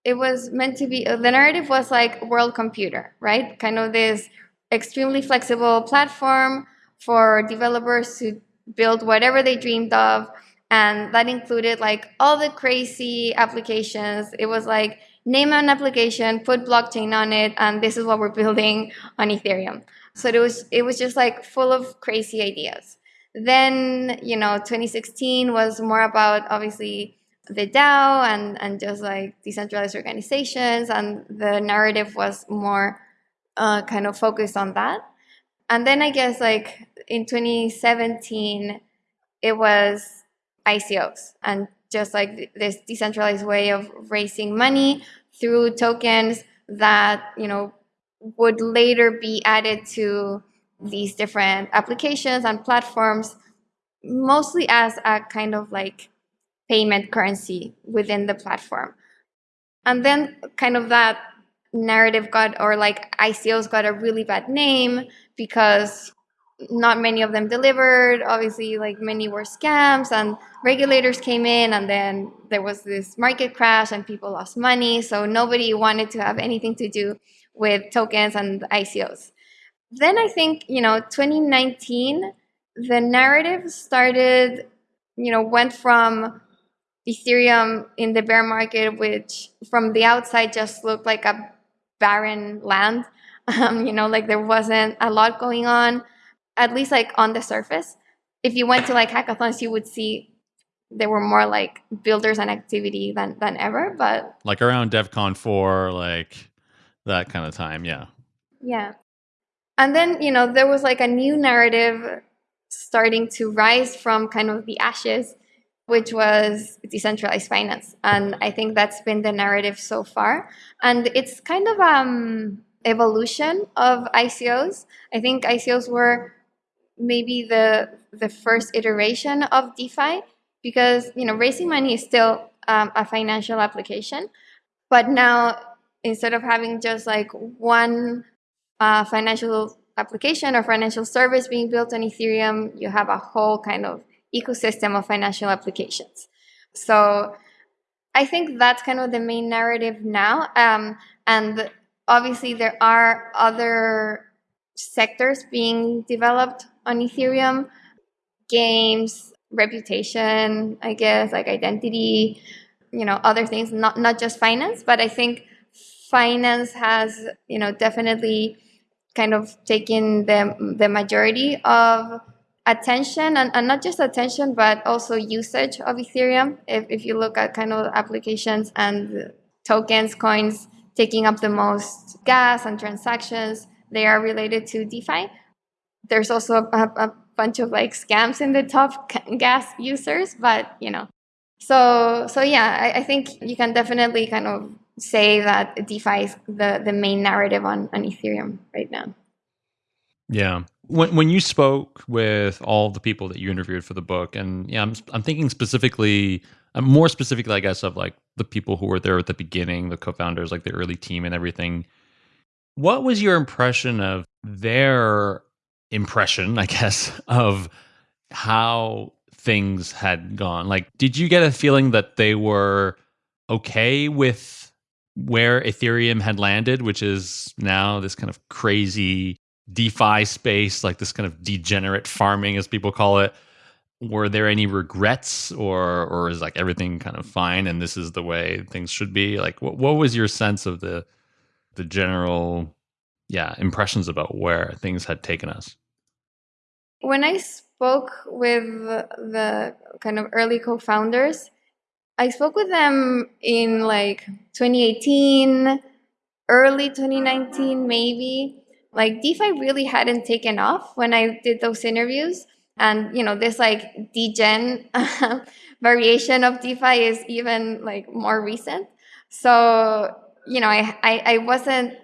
it was meant to be the narrative was like world computer, right? Kind of this extremely flexible platform for developers to build whatever they dreamed of. And that included like all the crazy applications. It was like name an application, put blockchain on it, and this is what we're [laughs] building on Ethereum. So it was it was just like full of crazy ideas. Then, you know, 2016 was more about obviously the DAO and, and just like decentralized organizations, and the narrative was more uh, kind of focused on that. And then I guess like in 2017, it was ICOs and just like this decentralized way of raising money through tokens that, you know, would later be added to these different applications and platforms, mostly as a kind of like payment currency within the platform. And then kind of that narrative got, or like ICOs got a really bad name because not many of them delivered. Obviously, like many were scams, and regulators came in, and then there was this market crash, and people lost money. So nobody wanted to have anything to do with tokens and ICOs. Then I think, you know, 2019, the narrative started, you know, went from Ethereum in the bear market, which from the outside just looked like a barren land. [laughs] Um, you know, like there wasn't a lot going on, at least like on the surface. If you went to like hackathons, you would see there were more like builders and activity than than ever. But like around DevCon four, like that kind of time, yeah. Yeah. And then, you know, there was like a new narrative starting to rise from kind of the ashes which was decentralized finance. And I think that's been the narrative so far. And it's kind of um evolution of ICOs. I think ICOs were maybe the the first iteration of DeFi because you know raising money is still um, a financial application, but now instead of having just like one uh, financial application or financial service being built on Ethereum, you have a whole kind of ecosystem of financial applications. So I think that's kind of the main narrative now. Um, and obviously, there are other sectors being developed on Ethereum games, reputation, I guess, like identity, you know, other things, not, not just finance. But I think finance has, you know, definitely kind of taken the, the majority of attention and, and not just attention but also usage of ethereum. If, if you look at kind of applications and tokens coins taking up the most gas and transactions they are related to defi. There's also a, a bunch of like scams in the top gas users but you know. So so yeah I, I think you can definitely kind of say that defi is the the main narrative on on ethereum right now. Yeah when when you spoke with all the people that you interviewed for the book, and yeah, I'm I'm thinking specifically, uh, more specifically, I guess, of like the people who were there at the beginning, the co-founders, like the early team and everything. What was your impression of their impression, I guess, [laughs] of how things had gone? Like, did you get a feeling that they were okay with where Ethereum had landed, which is now this kind of crazy DeFi space, like this kind of degenerate farming, as people call it. Were there any regrets, or or is like everything kind of fine, and this is the way things should be? Like, what what was your sense of the the general, yeah, impressions about where things had taken us? When I spoke with the kind of early co-founders, I spoke with them in like 2018, early 2019, maybe like DeFi really hadn't taken off when I did those interviews. And you know, this like degen [laughs] variation of DeFi is even like more recent. So, you know, I, I, I wasn't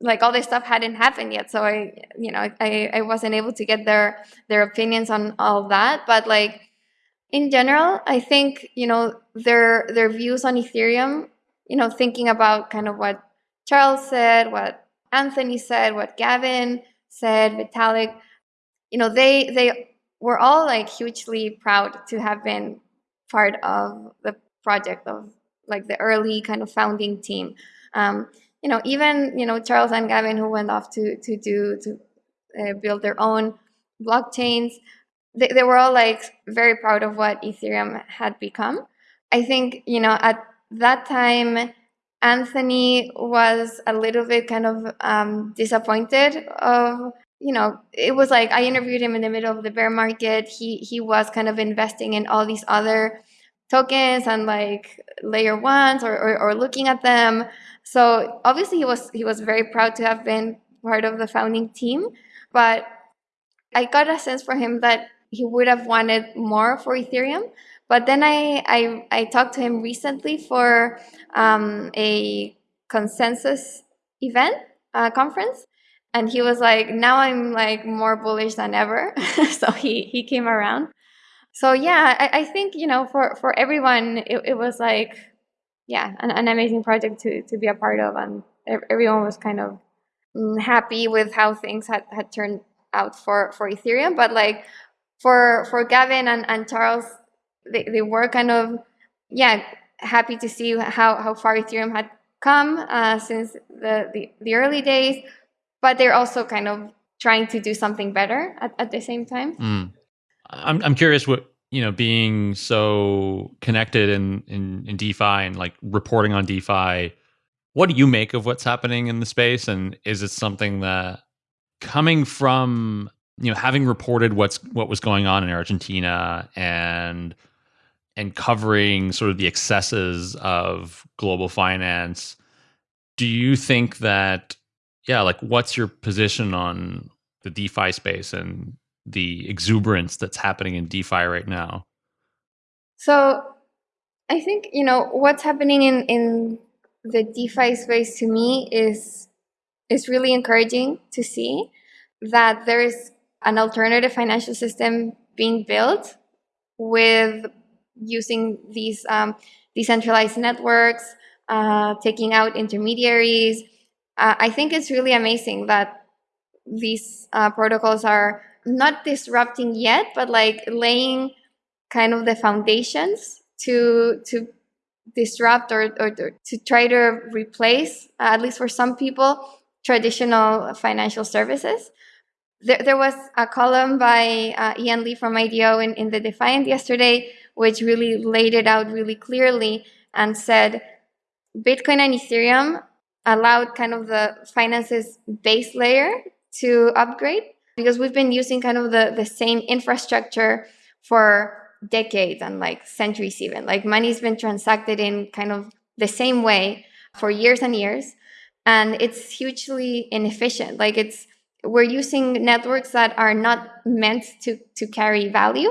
like all this stuff hadn't happened yet. So I, you know, I, I wasn't able to get their their opinions on all that. But like in general, I think, you know, their their views on Ethereum, you know, thinking about kind of what Charles said, what Anthony said, what Gavin said, Vitalik, you know, they they were all like hugely proud to have been part of the project of like the early kind of founding team. Um, you know, even you know Charles and Gavin who went off to to do to uh, build their own blockchains. They, they were all like very proud of what Ethereum had become. I think you know at that time Anthony was a little bit kind of um, disappointed of you know it was like I interviewed him in the middle of the bear market. He he was kind of investing in all these other tokens and like layer ones or, or, or looking at them. So obviously he was he was very proud to have been part of the founding team, but I got a sense from him that he would have wanted more for Ethereum. But then I, I, I talked to him recently for um, a consensus event uh, conference. And he was like, now I'm like more bullish than ever. [laughs] so he, he came around. So yeah, I, I think, you know, for, for everyone, it, it was like, yeah, an, an amazing project to, to be a part of. And everyone was kind of mm, happy with how things had, had turned out for for Ethereum. But like for for Gavin and, and Charles, they, they were kind of yeah happy to see how how far Ethereum had come uh, since the, the the early days, but they're also kind of trying to do something better at, at the same time. Mm. I'm I'm curious what you know being so connected in, in in DeFi and like reporting on DeFi. What do you make of what's happening in the space, and is it something that coming from you know having reported what's what was going on in Argentina and and covering sort of the excesses of global finance, do you think that yeah, like what's your position on the DeFi space and the exuberance that's happening in DeFi right now? So I think, you know, what's happening in, in the DeFi space to me is is really encouraging to see that there's an alternative financial system being built with using these um, decentralized networks, uh, taking out intermediaries. Uh, I think it's really amazing that these uh, protocols are not disrupting yet, but like laying kind of the foundations to to disrupt or, or to try to replace, uh, at least for some people, traditional financial services. There, there was a column by uh, Ian Lee from IDEO in, in the Defiant yesterday, which really laid it out really clearly and said Bitcoin and Ethereum allowed kind of the finances base layer to upgrade because we've been using kind of the, the same infrastructure for decades and like centuries even. Like money's been transacted in kind of the same way for years and years. And it's hugely inefficient. Like it's we're using networks that are not meant to, to carry value.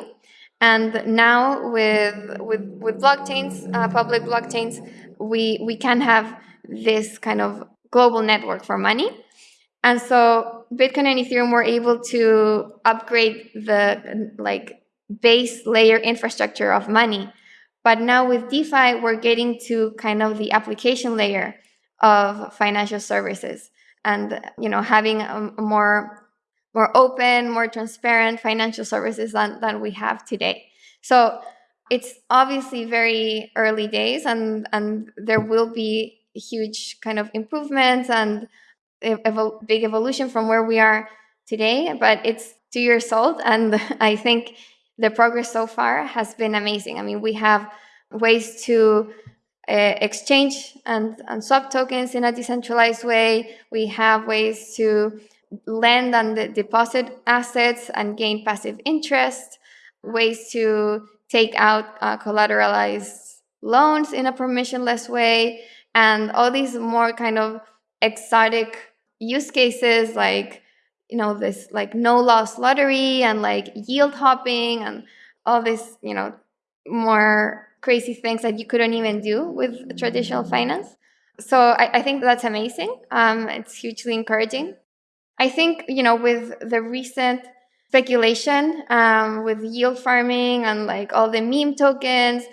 And now with with with blockchains, uh, public blockchains, we we can have this kind of global network for money. And so Bitcoin and Ethereum were able to upgrade the like base layer infrastructure of money. But now with DeFi, we're getting to kind of the application layer of financial services and you know having a, a more more open, more transparent financial services than, than we have today. So it's obviously very early days and and there will be huge kind of improvements and a big evolution from where we are today, but it's two years old. And [laughs] I think the progress so far has been amazing. I mean, we have ways to uh, exchange and, and swap tokens in a decentralized way. We have ways to lend and deposit assets and gain passive interest, ways to take out uh, collateralized loans in a permissionless way, and all these more kind of exotic use cases like you know this like no loss lottery and like yield hopping and all this you know more crazy things that you couldn't even do with traditional finance. So i, I think that's amazing. Um, it's hugely encouraging i think you know with the recent speculation um, with yield farming and like all the meme tokens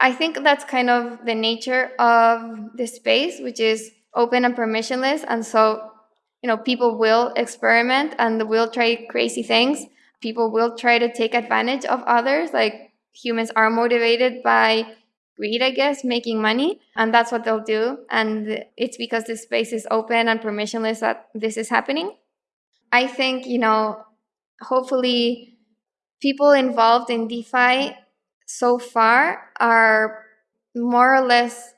i think that's kind of the nature of the space which is open and permissionless and so you know, people will experiment and will try crazy things. People will try to take advantage of others. Like humans are motivated by greed, I guess, making money. And that's what they'll do. And it's because the space is open and permissionless that this is happening. I think, you know, hopefully people involved in DeFi so far are more or less,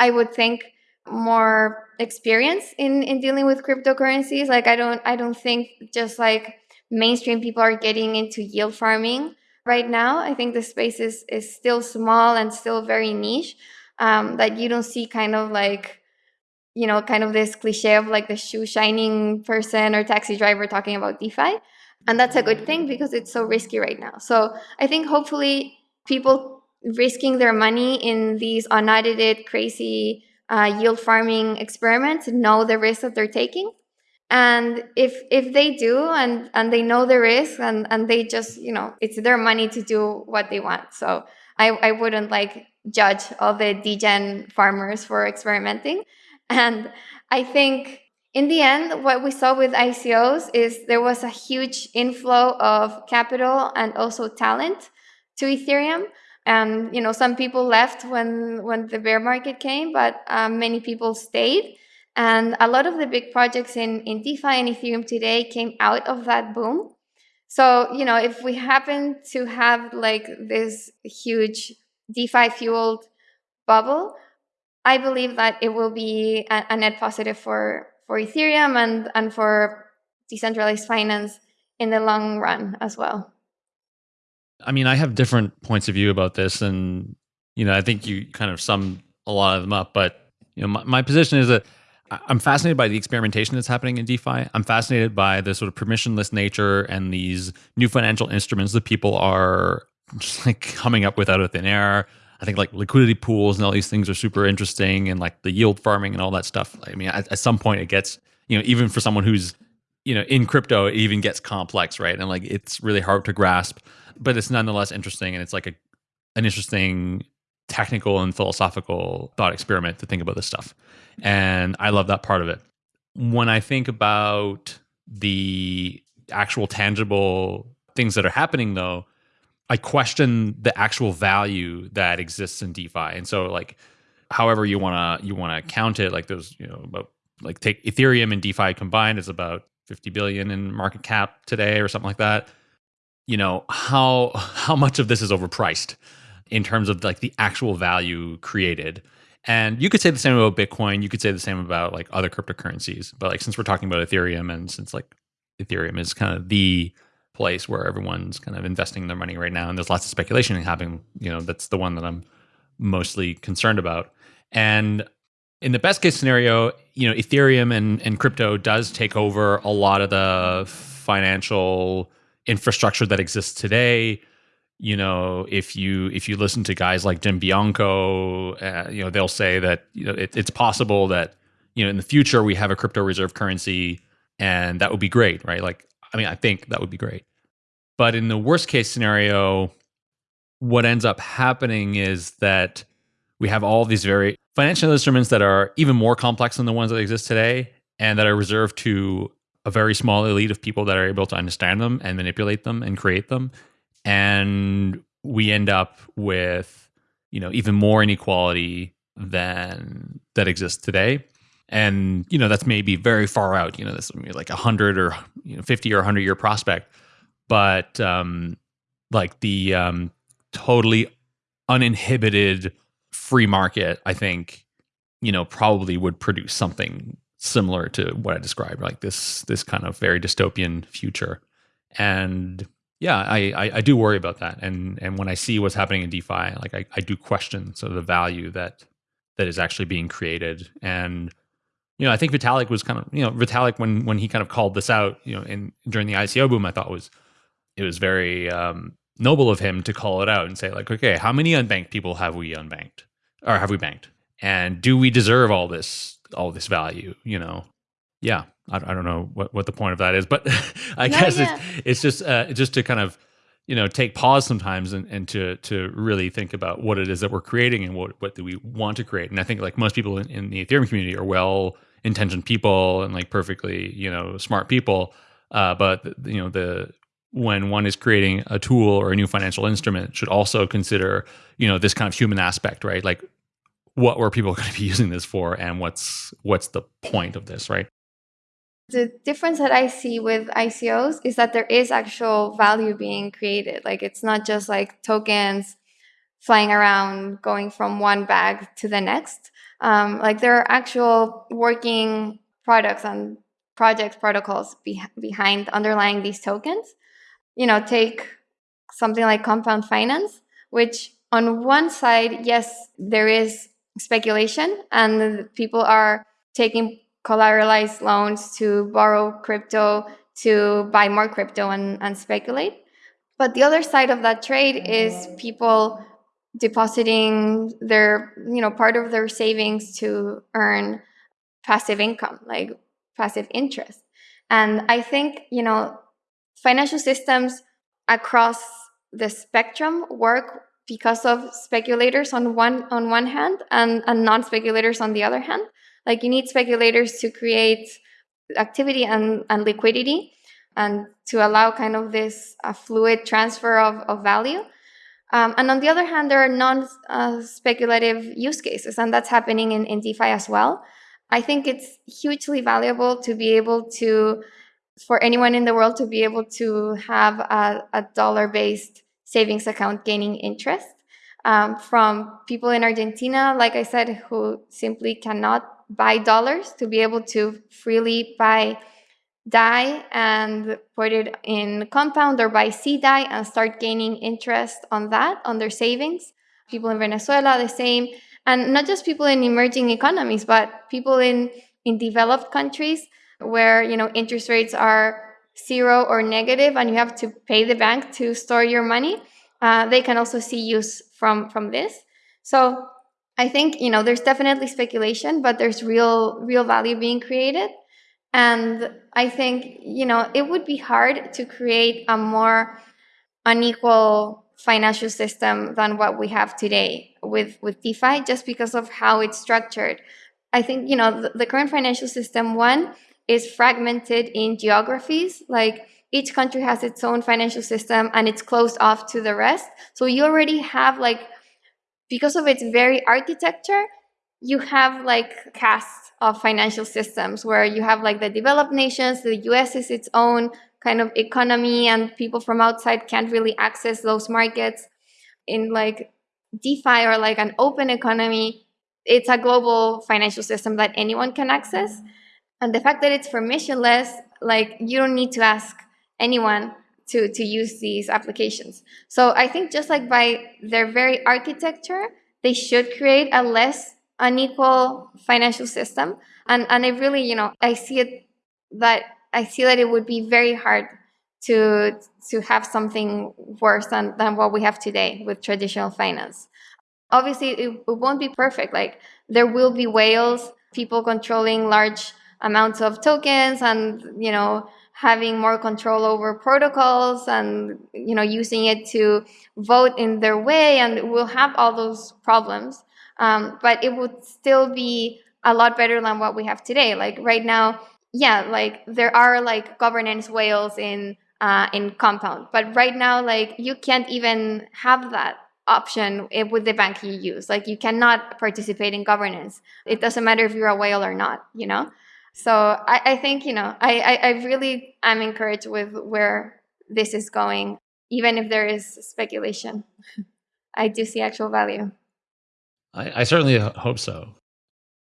I would think, more experience in in dealing with cryptocurrencies. Like i don't i don't think just like mainstream people are getting into yield farming right now. I think the space is is still small and still very niche um, that you don't see kind of like you know kind of this cliche of like the shoe shining person or taxi driver talking about defi and that's a good thing because it's so risky right now. So i think hopefully people risking their money in these unaudited crazy uh, yield farming experiments know the risk that they're taking. And if if they do and and they know the risk and and they just you know it's their money to do what they want. So i i wouldn't like judge all the degen farmers for experimenting and i think in the end, what we saw with ICOs is there was a huge inflow of capital and also talent to Ethereum. And you know, some people left when when the bear market came, but um, many people stayed. And a lot of the big projects in in DeFi and Ethereum today came out of that boom. So you know, if we happen to have like this huge DeFi fueled bubble, I believe that it will be a, a net positive for for Ethereum and, and for decentralized finance in the long run as well. I mean, I have different points of view about this, and you know, I think you kind of sum a lot of them up. But you know, my, my position is that I'm fascinated by the experimentation that's happening in DeFi. I'm fascinated by the sort of permissionless nature and these new financial instruments that people are just like coming up with out of thin air. I think like liquidity pools and all these things are super interesting and like the yield farming and all that stuff. I mean, at, at some point it gets, you know, even for someone who's, you know, in crypto, it even gets complex, right? And like it's really hard to grasp, but it's nonetheless interesting and it's like a an interesting technical and philosophical thought experiment to think about this stuff. And I love that part of it. When I think about the actual tangible things that are happening though, I question the actual value that exists in DeFi. And so like however you want to you want to count it like those, you know, about like take Ethereum and DeFi combined is about 50 billion in market cap today or something like that. You know, how how much of this is overpriced in terms of like the actual value created? And you could say the same about Bitcoin. You could say the same about like other cryptocurrencies. But like since we're talking about Ethereum and since like Ethereum is kind of the place where everyone's kind of investing their money right now, and there's lots of speculation happening. You know, that's the one that I'm mostly concerned about. And in the best case scenario, you know, Ethereum and, and crypto does take over a lot of the financial infrastructure that exists today. You know, if you if you listen to guys like Jim Bianco, uh, you know, they'll say that you know it, it's possible that you know in the future we have a crypto reserve currency, and that would be great, right? Like I mean, I think that would be great. But in the worst case scenario, what ends up happening is that we have all these very financial instruments that are even more complex than the ones that exist today and that are reserved to a very small elite of people that are able to understand them and manipulate them and create them. And we end up with, you know, even more inequality than that exists today and you know that's maybe very far out you know this like a hundred or you know 50 or 100 year prospect. But um like the um totally uninhibited free market i think you know probably would produce something similar to what i described like this this kind of very dystopian future. And yeah i i, I do worry about that. And and when i see what's happening in defi like I, I do question sort of the value that that is actually being created. And you know, I think Vitalik was kind of, you know, Vitalik when when he kind of called this out, you know, in during the ICO boom, I thought was it was very um, noble of him to call it out and say like, okay, how many unbanked people have we unbanked? Or have we banked, and do we deserve all this all this value? You know, yeah, I, I don't know what what the point of that is, but [laughs] I guess it's it's just uh, just to kind of you know take pause sometimes and, and to to really think about what it is that we're creating and what what do we want to create. And i think like most people in, in the ethereum community are well intentioned people and like perfectly you know smart people uh, but you know the when one is creating a tool or a new financial instrument should also consider you know this kind of human aspect right like what were people [laughs] going to be using this for and what's what's the point of this right the difference that I see with ICOs is that there is actual value being created. Like it's not just like tokens flying around, going from one bag to the next. Um, like there are actual working products and projects protocols be behind underlying these tokens. You know, take something like compound finance, which on one side, yes, there is speculation and people are taking collateralized loans to borrow crypto to buy more crypto and, and speculate. But the other side of that trade is people depositing their you know part of their savings to earn passive income like passive interest and i think you know financial systems across the spectrum work because of speculators on one on one hand and, and non-speculators on the other hand like you need speculators to create activity and, and liquidity and to allow kind of this uh, fluid transfer of, of value. Um, and on the other hand, there are non-speculative uh, use cases, and that's happening in, in DeFi as well. I think it's hugely valuable to be able to, for anyone in the world to be able to have a, a dollar-based savings account gaining interest um, from people in Argentina, like I said, who simply cannot buy dollars to be able to freely buy DAI and put it in compound or buy CDAI and start gaining interest on that, on their savings. People in Venezuela, the same. And not just people in emerging economies, but people in, in developed countries where, you know, interest rates are zero or negative and you have to pay the bank to store your money. Uh, they can also see use from, from this. So I think, you know, there's definitely speculation, but there's real, real value being created. And I think, you know, it would be hard to create a more unequal financial system than what we have today with, with DeFi, just because of how it's structured. I think, you know, the, the current financial system, one, is fragmented in geographies. Like each country has its own financial system and it's closed off to the rest. So you already have like, because of its very architecture, you have like castes of financial systems where you have like the developed nations, the US is its own kind of economy and people from outside can't really access those markets. In like DeFi or like an open economy, it's a global financial system that anyone can access. And the fact that it's permissionless, like you don't need to ask anyone to, to use these applications. So I think just like by their very architecture, they should create a less unequal financial system. And, and I really, you know, I see it that I see that it would be very hard to to have something worse than, than what we have today with traditional finance. Obviously, it, it won't be perfect. Like there will be whales, people controlling large amounts of tokens and, you know, having more control over protocols and, you know, using it to vote in their way. And we'll have all those problems. Um, but it would still be a lot better than what we have today. Like right now, yeah, like there are like governance whales in uh, in Compound, but right now, like you can't even have that option with the bank you use. Like you cannot participate in governance. It doesn't matter if you're a whale or not, you know? So I, I think, you know, I, I, I really am encouraged with where this is going, even if there is speculation. [laughs] I do see actual value. I, I certainly hope so.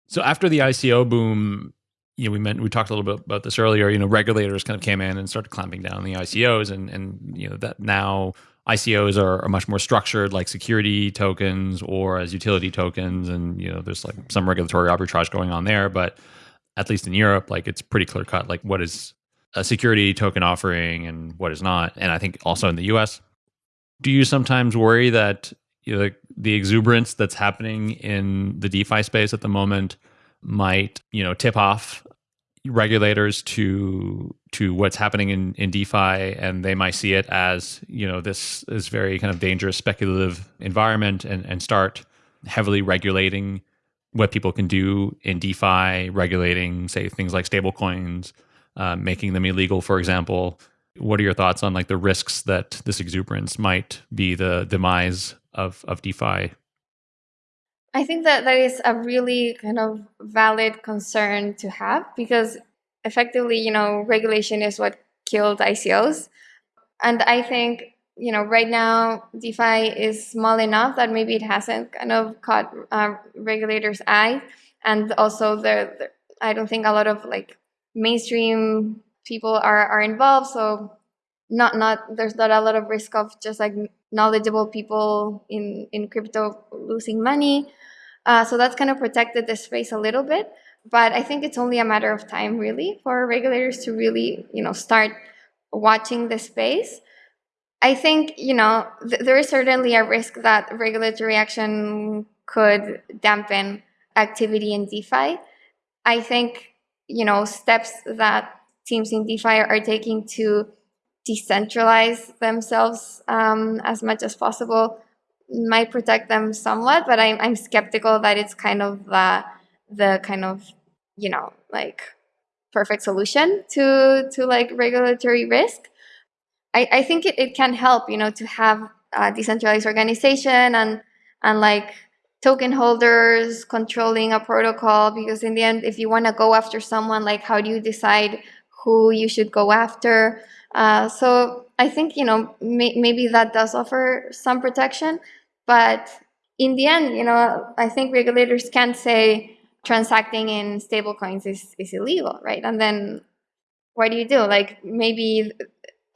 So after the ICO boom, you know, we meant we talked a little bit about this earlier. You know, regulators kind of came in and started clamping down on the ICOs, and and you know that now ICOs are, are, much more structured, like security tokens or as utility tokens, and you know, there's like some regulatory arbitrage going on there. But at least in Europe, like it's pretty clear cut, like what is a security token offering and what is not. And I think also in the U.S. Do you sometimes worry that you know, the, the exuberance that's happening in the DeFi space at the moment might, you know, tip off regulators to to what's happening in, in DeFi and they might see it as, you know, this is very kind of dangerous speculative environment and, and start heavily regulating what people can do in DeFi, regulating, say, things like stablecoins, uh, making them illegal, for example. What are your thoughts on like the risks that this exuberance might be the demise of of DeFi? I think that that is a really kind of valid concern to have because effectively, you know, regulation is what killed ICOs. And I think, you know, right now DeFi is small enough that maybe it hasn't kind of caught uh, regulators' eye. And also, the I don't think a lot of like mainstream people are, are involved. So not not there's not a lot of risk of just like knowledgeable people in in crypto losing money uh, so that's kind of protected the space a little bit but i think it's only a matter of time really for regulators to really you know start watching the space i think you know th there is certainly a risk that regulatory action could dampen activity in defi i think you know steps that teams in defi are taking to decentralize themselves um, as much as possible might protect them somewhat, but I'm, I'm skeptical that it's kind of the, the kind of, you know, like perfect solution to to like regulatory risk. I, I think it, it can help, you know, to have a decentralized organization and and like token holders controlling a protocol because in the end if you want to go after someone like how do you decide who you should go after? Uh, so i think you know may, maybe that does offer some protection but in the end you know i think regulators can say transacting in stablecoins is, is illegal right? And then what do you do? Like maybe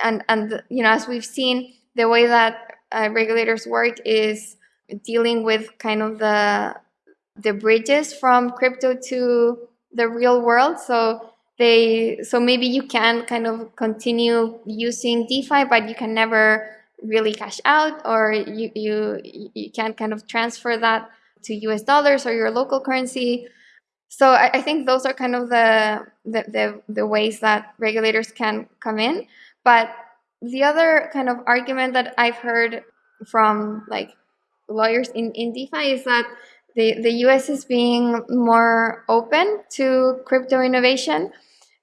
and and you know as we've seen the way that uh, regulators work is dealing with kind of the the bridges from crypto to the real world. So they so maybe you can kind of continue using DeFi, but you can never really cash out, or you you you can't kind of transfer that to US dollars or your local currency. So I, I think those are kind of the, the the the ways that regulators can come in. But the other kind of argument that I've heard from like lawyers in, in DeFi is that the, the US is being more open to crypto innovation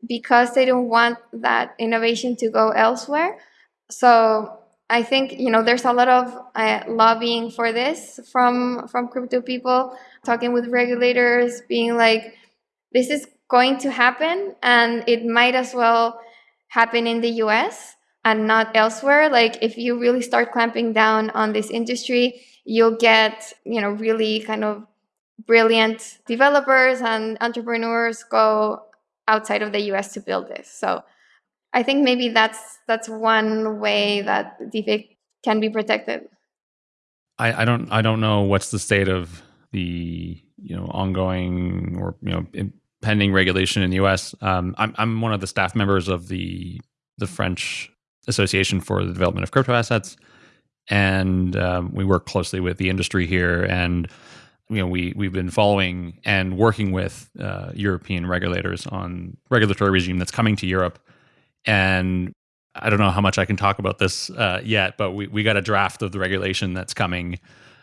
because they don't want that innovation to go elsewhere. So I think you know there's a lot of uh, lobbying for this from from crypto people talking with regulators, being like, this is going to happen, and it might as well happen in the U.S. and not elsewhere. Like if you really start clamping down on this industry, you'll get, you know, really kind of brilliant developers and entrepreneurs go outside of the US to build this. So I think maybe that's that's one way that DeFi can be protected. I, I don't I don't know what's the state of the you know ongoing or you know pending regulation in the U.S. Um, I'm I'm one of the staff members of the the French Association for the Development of Crypto Assets, and um, we work closely with the industry here and you know we we've been following and working with uh, European regulators on regulatory regime that's coming to Europe. And I don't know how much I can talk about this uh, yet but we we got a draft of the regulation that's coming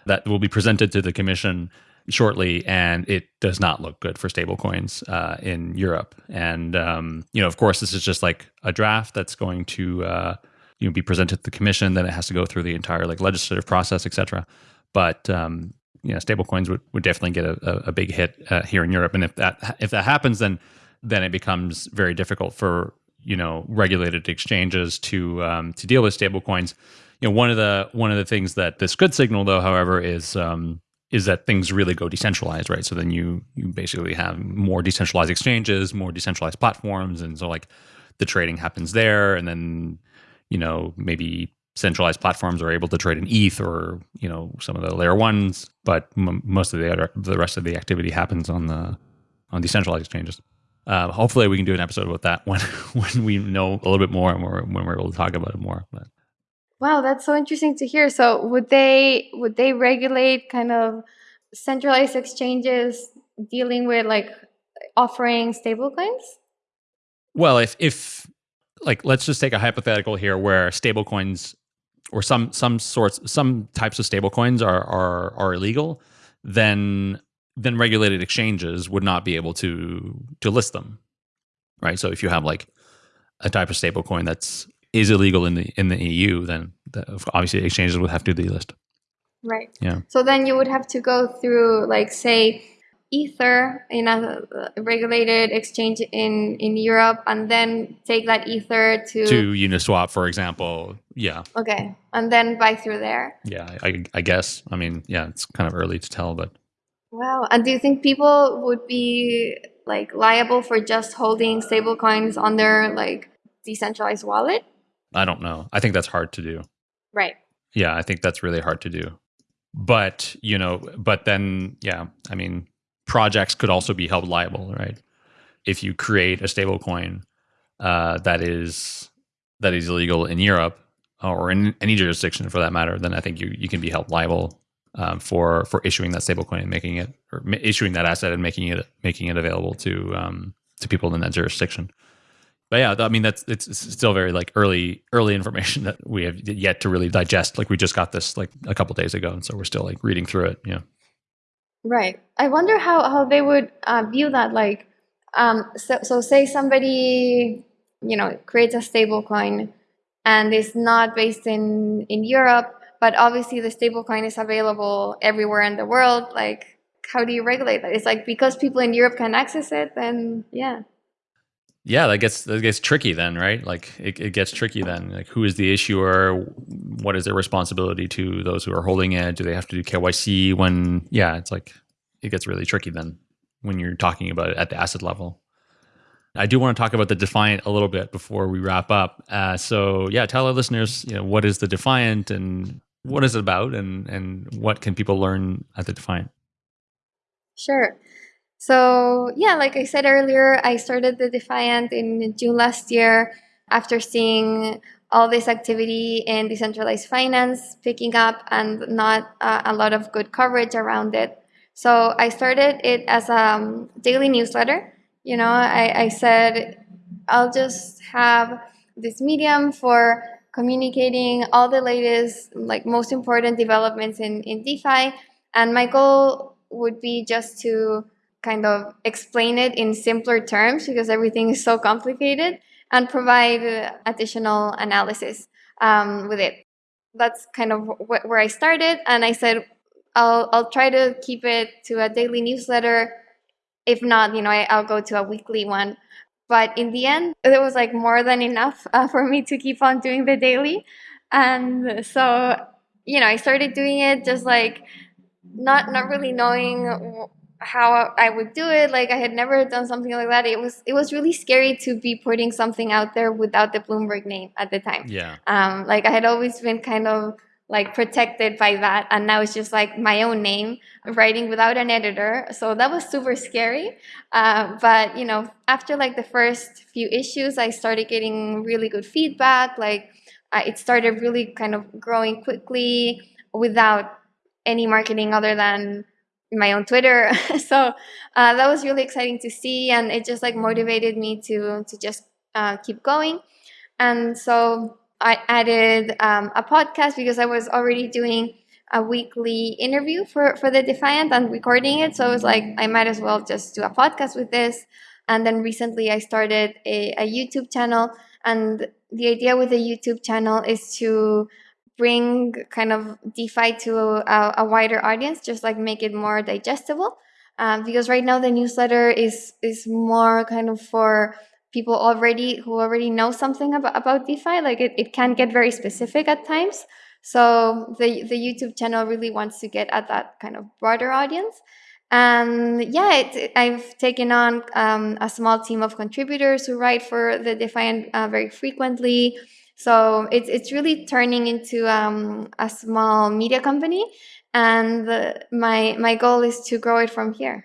that will be presented to the commission shortly and it does not look good for stablecoins uh, in Europe. And um, you know of course this is just like a draft that's going to uh, you know be presented to the commission then it has to go through the entire like legislative process etc but um, you know stablecoins would, would definitely get a, a big hit uh, here in europe. And if that if that happens then then it becomes very difficult for you know regulated exchanges to um, to deal with stablecoins you know one of the one of the things that this could signal though however is um, is that things really go decentralized right so then you you basically have more decentralized exchanges more decentralized platforms and so like the trading happens there and then you know, maybe centralized platforms are able to trade in ETH or you know some of the layer ones, but m- most of the other the rest of the activity happens on the on decentralized exchanges. Uh, hopefully, we can do an episode about that [laughs] when when we know a little bit more and we're, when we're able to talk about it more. But. Wow, that's so interesting to hear. So, would they would they regulate kind of centralized exchanges dealing with like offering stablecoins? Well, if if like let's just take a hypothetical here where stablecoins or some some sorts some types of stablecoins are are are illegal, then then regulated exchanges would not be able to to list them. Right? So if you have like a type of stablecoin that's is illegal in the in the EU, then the, obviously exchanges would have to delist. Right. Yeah. So then you would have to go through like say ether in a regulated exchange in in Europe and then take that ether to to Uniswap for example. Yeah. Okay. And then buy through there. Yeah I, I guess. I mean yeah it's kind of early to tell but wow. And do you think people would be like liable for just holding stable coins on their like decentralized wallet I don't know I think that's hard to do right yeah I think that's really hard to do but you know but then yeah I mean projects could also be held liable, right? If you create a stablecoin uh, that is that is illegal in Europe or in any jurisdiction for that matter, then I think you you can be held liable um, for for issuing that stablecoin and making it or issuing that asset and making it making it available to um, to people in that jurisdiction. But yeah, I mean that's it's, it's still very like early early information [laughs] that we have yet to really digest. Like we just got this like a couple days ago, and so we're still like reading through it. Yeah. Right. I wonder how, how they would uh, view that. Like, Um, so, so say somebody, you know, creates a stable coin and is not based in, in Europe, but obviously the stable coin is available everywhere in the world. Like, how do you regulate that? It's like because people in Europe can access it, then yeah. Yeah, that gets that gets tricky then, right? Like it, it gets tricky then. Like who is the issuer? What is their responsibility to those who are holding it? Do they have to do KYC when yeah, it's like it gets really tricky then when you're talking about it at the asset level. I do want to talk about the Defiant a little bit before we wrap up. Uh, so yeah, tell our listeners, you know, what is the Defiant and what is it about and and what can people learn at the Defiant? Sure. So, yeah, like I said earlier, I started the Defiant in June last year after seeing all this activity in decentralized finance picking up and not uh, a lot of good coverage around it. So, I started it as a daily newsletter. You know, I, I said I'll just have this medium for communicating all the latest, like most important developments in, in DeFi. And my goal would be just to kind of explain it in simpler terms because everything is so complicated and provide additional analysis um, with it. That's kind of wh- where I started. And I said, I'll, I'll try to keep it to a daily newsletter. If not, you know, I, will go to a weekly one. But in the end, it was like more than enough uh, for me to keep on doing the daily. And so, you know, I started doing it just like not not really knowing how I would do it. Like I had never done something like that. It was it was really scary to be putting something out there without the Bloomberg name at the time. Yeah. Um, like I had always been kind of like protected by that, and now it's just like my own name writing without an editor. So that was super scary. Uh, but you know, after like the first few issues, I started getting really good feedback. Like uh, it started really kind of growing quickly without any marketing other than my own Twitter. [laughs] so uh, that was really exciting to see, and it just like motivated me to to just uh, keep going. And so I added um, a podcast because I was already doing a weekly interview for for the Defiant and recording it. So I was like, I might as well just do a podcast with this. And then recently, I started a, a YouTube channel, and the idea with the YouTube channel is to bring kind of DeFi to a, a wider audience, just like make it more digestible. Um, because right now the newsletter is is more kind of for people already who already know something about, about DeFi. Like it, it can get very specific at times. So the the YouTube channel really wants to get at that kind of broader audience. And yeah, it, I've taken on um, a small team of contributors who write for the Defiant uh, very frequently. So it's it's really turning into um, a small media company, and my my goal is to grow it from here.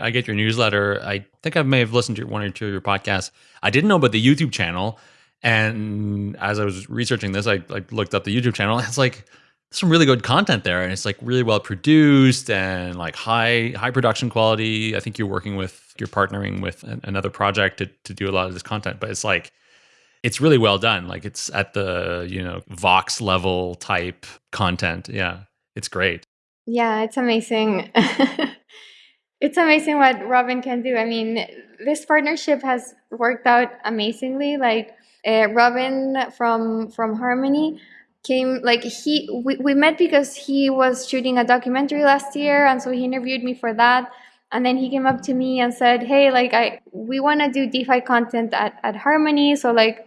I get your newsletter. I think I may have listened to one or two of your podcasts. I didn't know about the YouTube channel, and as I was researching this, I like looked up the YouTube channel. It's like some really good content there, and it's like really well produced and like high high production quality. I think you're working with you're partnering with another project to to do a lot of this content, but it's like it's really well done. Like it's at the, you know, Vox level type content. Yeah. It's great. Yeah, it's amazing. [laughs] it's amazing what Robin can do. I mean, this partnership has worked out amazingly. Like uh, Robin from from Harmony came like he we, we met because he was shooting a documentary last year and so he interviewed me for that and then he came up to me and said hey like i we want to do defi content at, at harmony so like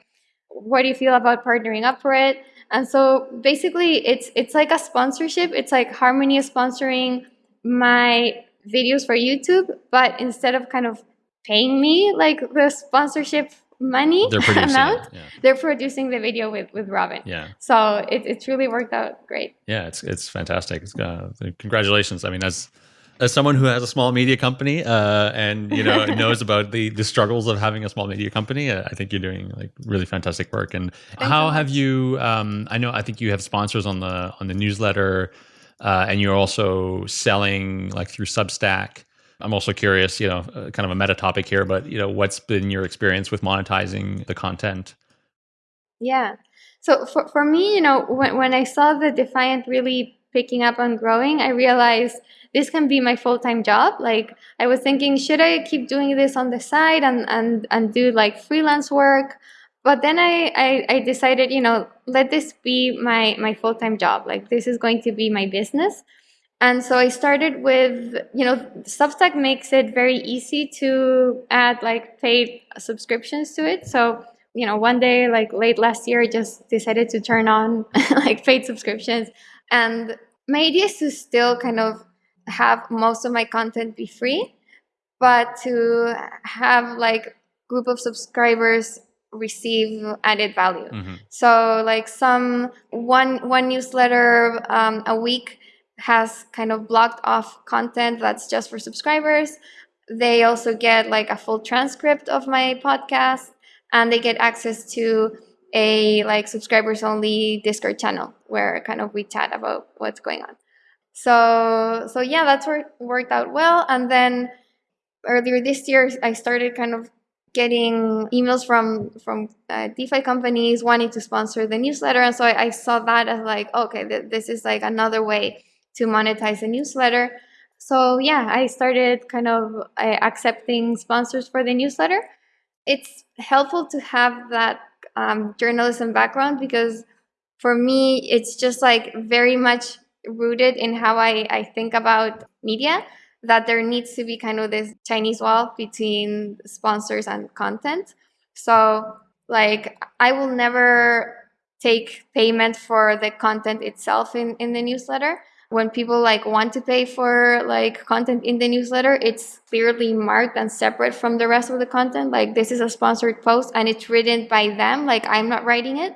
what do you feel about partnering up for it? And so basically it's it's like a sponsorship. It's like Harmony is sponsoring my videos for YouTube, but instead of kind of paying me like the sponsorship money they're [laughs] amount, yeah. they're producing the video with with Robin. Yeah. So it, it's really worked out great. Yeah, it's it's fantastic. It's, uh, congratulations. I mean, as as someone who has a small media company uh, and you know [laughs] knows about the the struggles of having a small media company, uh, I think you're doing like really fantastic work. And Thanks how so have you? Um, I know I think you have sponsors on the on the newsletter, uh, and you're also selling like through Substack. I'm also curious, you know, uh, kind of a meta topic here, but you know, what's been your experience with monetizing the content? Yeah. So for, for me, you know, when, when I saw the Defiant really picking up and growing, I realized this can be my full-time job. Like I was thinking, should I keep doing this on the side and and and do like freelance work? But then I, I, I decided, you know, let this be my my full-time job. Like this is going to be my business. And so I started with, you know, Substack makes it very easy to add like paid subscriptions to it. So, you know, one day, like late last year, I just decided to turn on [laughs] like paid subscriptions. And my idea is to still kind of have most of my content be free, but to have like group of subscribers receive added value. Mm-hmm. So like some one one newsletter um, a week has kind of blocked off content that's just for subscribers. They also get like a full transcript of my podcast and they get access to a like subscribers only Discord channel where kind of we chat about what's going on. So so yeah, that's worked worked out well. And then earlier this year, I started kind of getting emails from from uh, DeFi companies wanting to sponsor the newsletter, and so I, I saw that as like okay, th- this is like another way to monetize a newsletter. So yeah, I started kind of uh, accepting sponsors for the newsletter. It's helpful to have that um, journalism background because for me, it's just like very much rooted in how I, I think about media that there needs to be kind of this Chinese wall between sponsors and content. So, like, I will never take payment for the content itself in, in the newsletter. When people like want to pay for like content in the newsletter, it's clearly marked and separate from the rest of the content. Like this is a sponsored post and it's written by them, like I'm not writing it.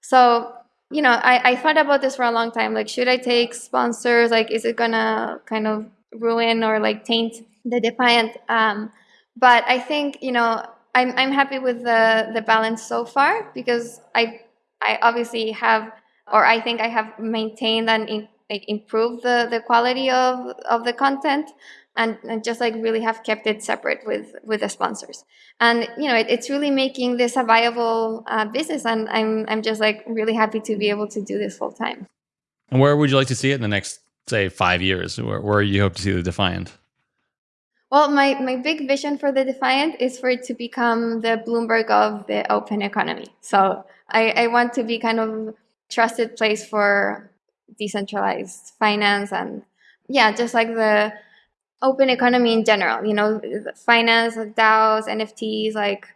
So you know, I, I thought about this for a long time. Like, should I take sponsors? Like, is it gonna kind of ruin or like taint the defiant? Um, but I think you know, I'm I'm happy with the the balance so far because I I obviously have, or I think I have maintained and in, improved the the quality of of the content and, and just like really have kept it separate with with the sponsors. And you know it, it's really making this a viable uh, business and i'm i'm just like really happy to be able to do this full time and where would you like to see it in the next say five years? Where, where you hope to see the defiant? Well my my big vision for the defiant is for it to become the bloomberg of the open economy. So i i want to be kind of trusted place for decentralized finance and yeah just like the open economy in general, you know, finance, DAOs, NFTs, like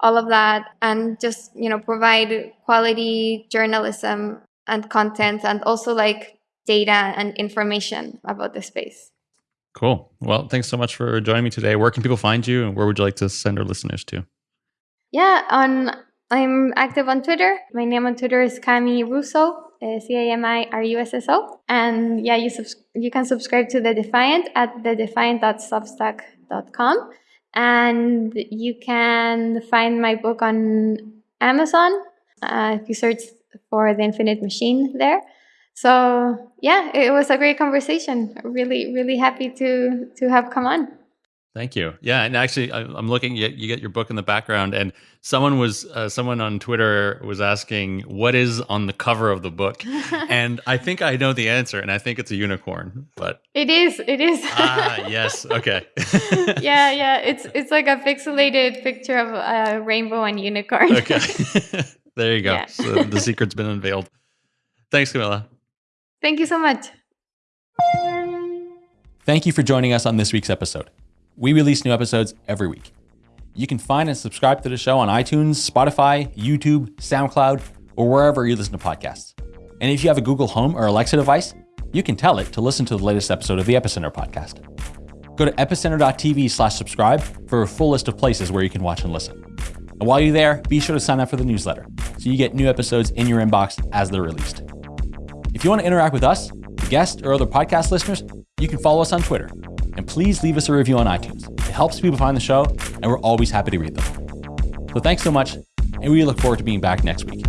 all of that, and just, you know, provide quality journalism and content and also like data and information about the space. Cool. Well, thanks so much for joining me today. Where can people find you and where would you like to send our listeners to? Yeah, on I'm active on Twitter. My name on Twitter is Cami Russo. Uh, C A M I R U S S O. And yeah, you you can subscribe to The Defiant at thedefiant.substack.com. And you can find my book on Amazon uh, if you search for The Infinite Machine there. So yeah, it was a great conversation. Really, really happy to to have come on. Thank you. Yeah, and actually, I'm looking. You get your book in the background, and someone was uh, someone on Twitter was asking what is on the cover of the book, [laughs] and I think I know the answer, and I think it's a unicorn. But it is. It is. ah, yes. [laughs] Okay. yeah, yeah. It's it's like a pixelated picture of a rainbow and unicorn. okay. [laughs] there you go. Yeah. So the secret's been unveiled. Thanks, Camila. Thank you so much. Thank you for joining us on this week's episode. We release new episodes every week. You can find and subscribe to the show on iTunes, Spotify, YouTube, SoundCloud, or wherever you listen to podcasts. And if you have a Google Home or Alexa device, you can tell it to listen to the latest episode of the Epicenter podcast. Go to epicenter.tv slash subscribe for a full list of places where you can watch and listen. And while you're there, be sure to sign up for the newsletter so you get new episodes in your inbox as they're released. If you want to interact with us, guests, or other podcast listeners, you can follow us on Twitter, and please leave us a review on iTunes. It helps people find the show, and we're always happy to read them. So thanks so much, and we look forward to being back next week.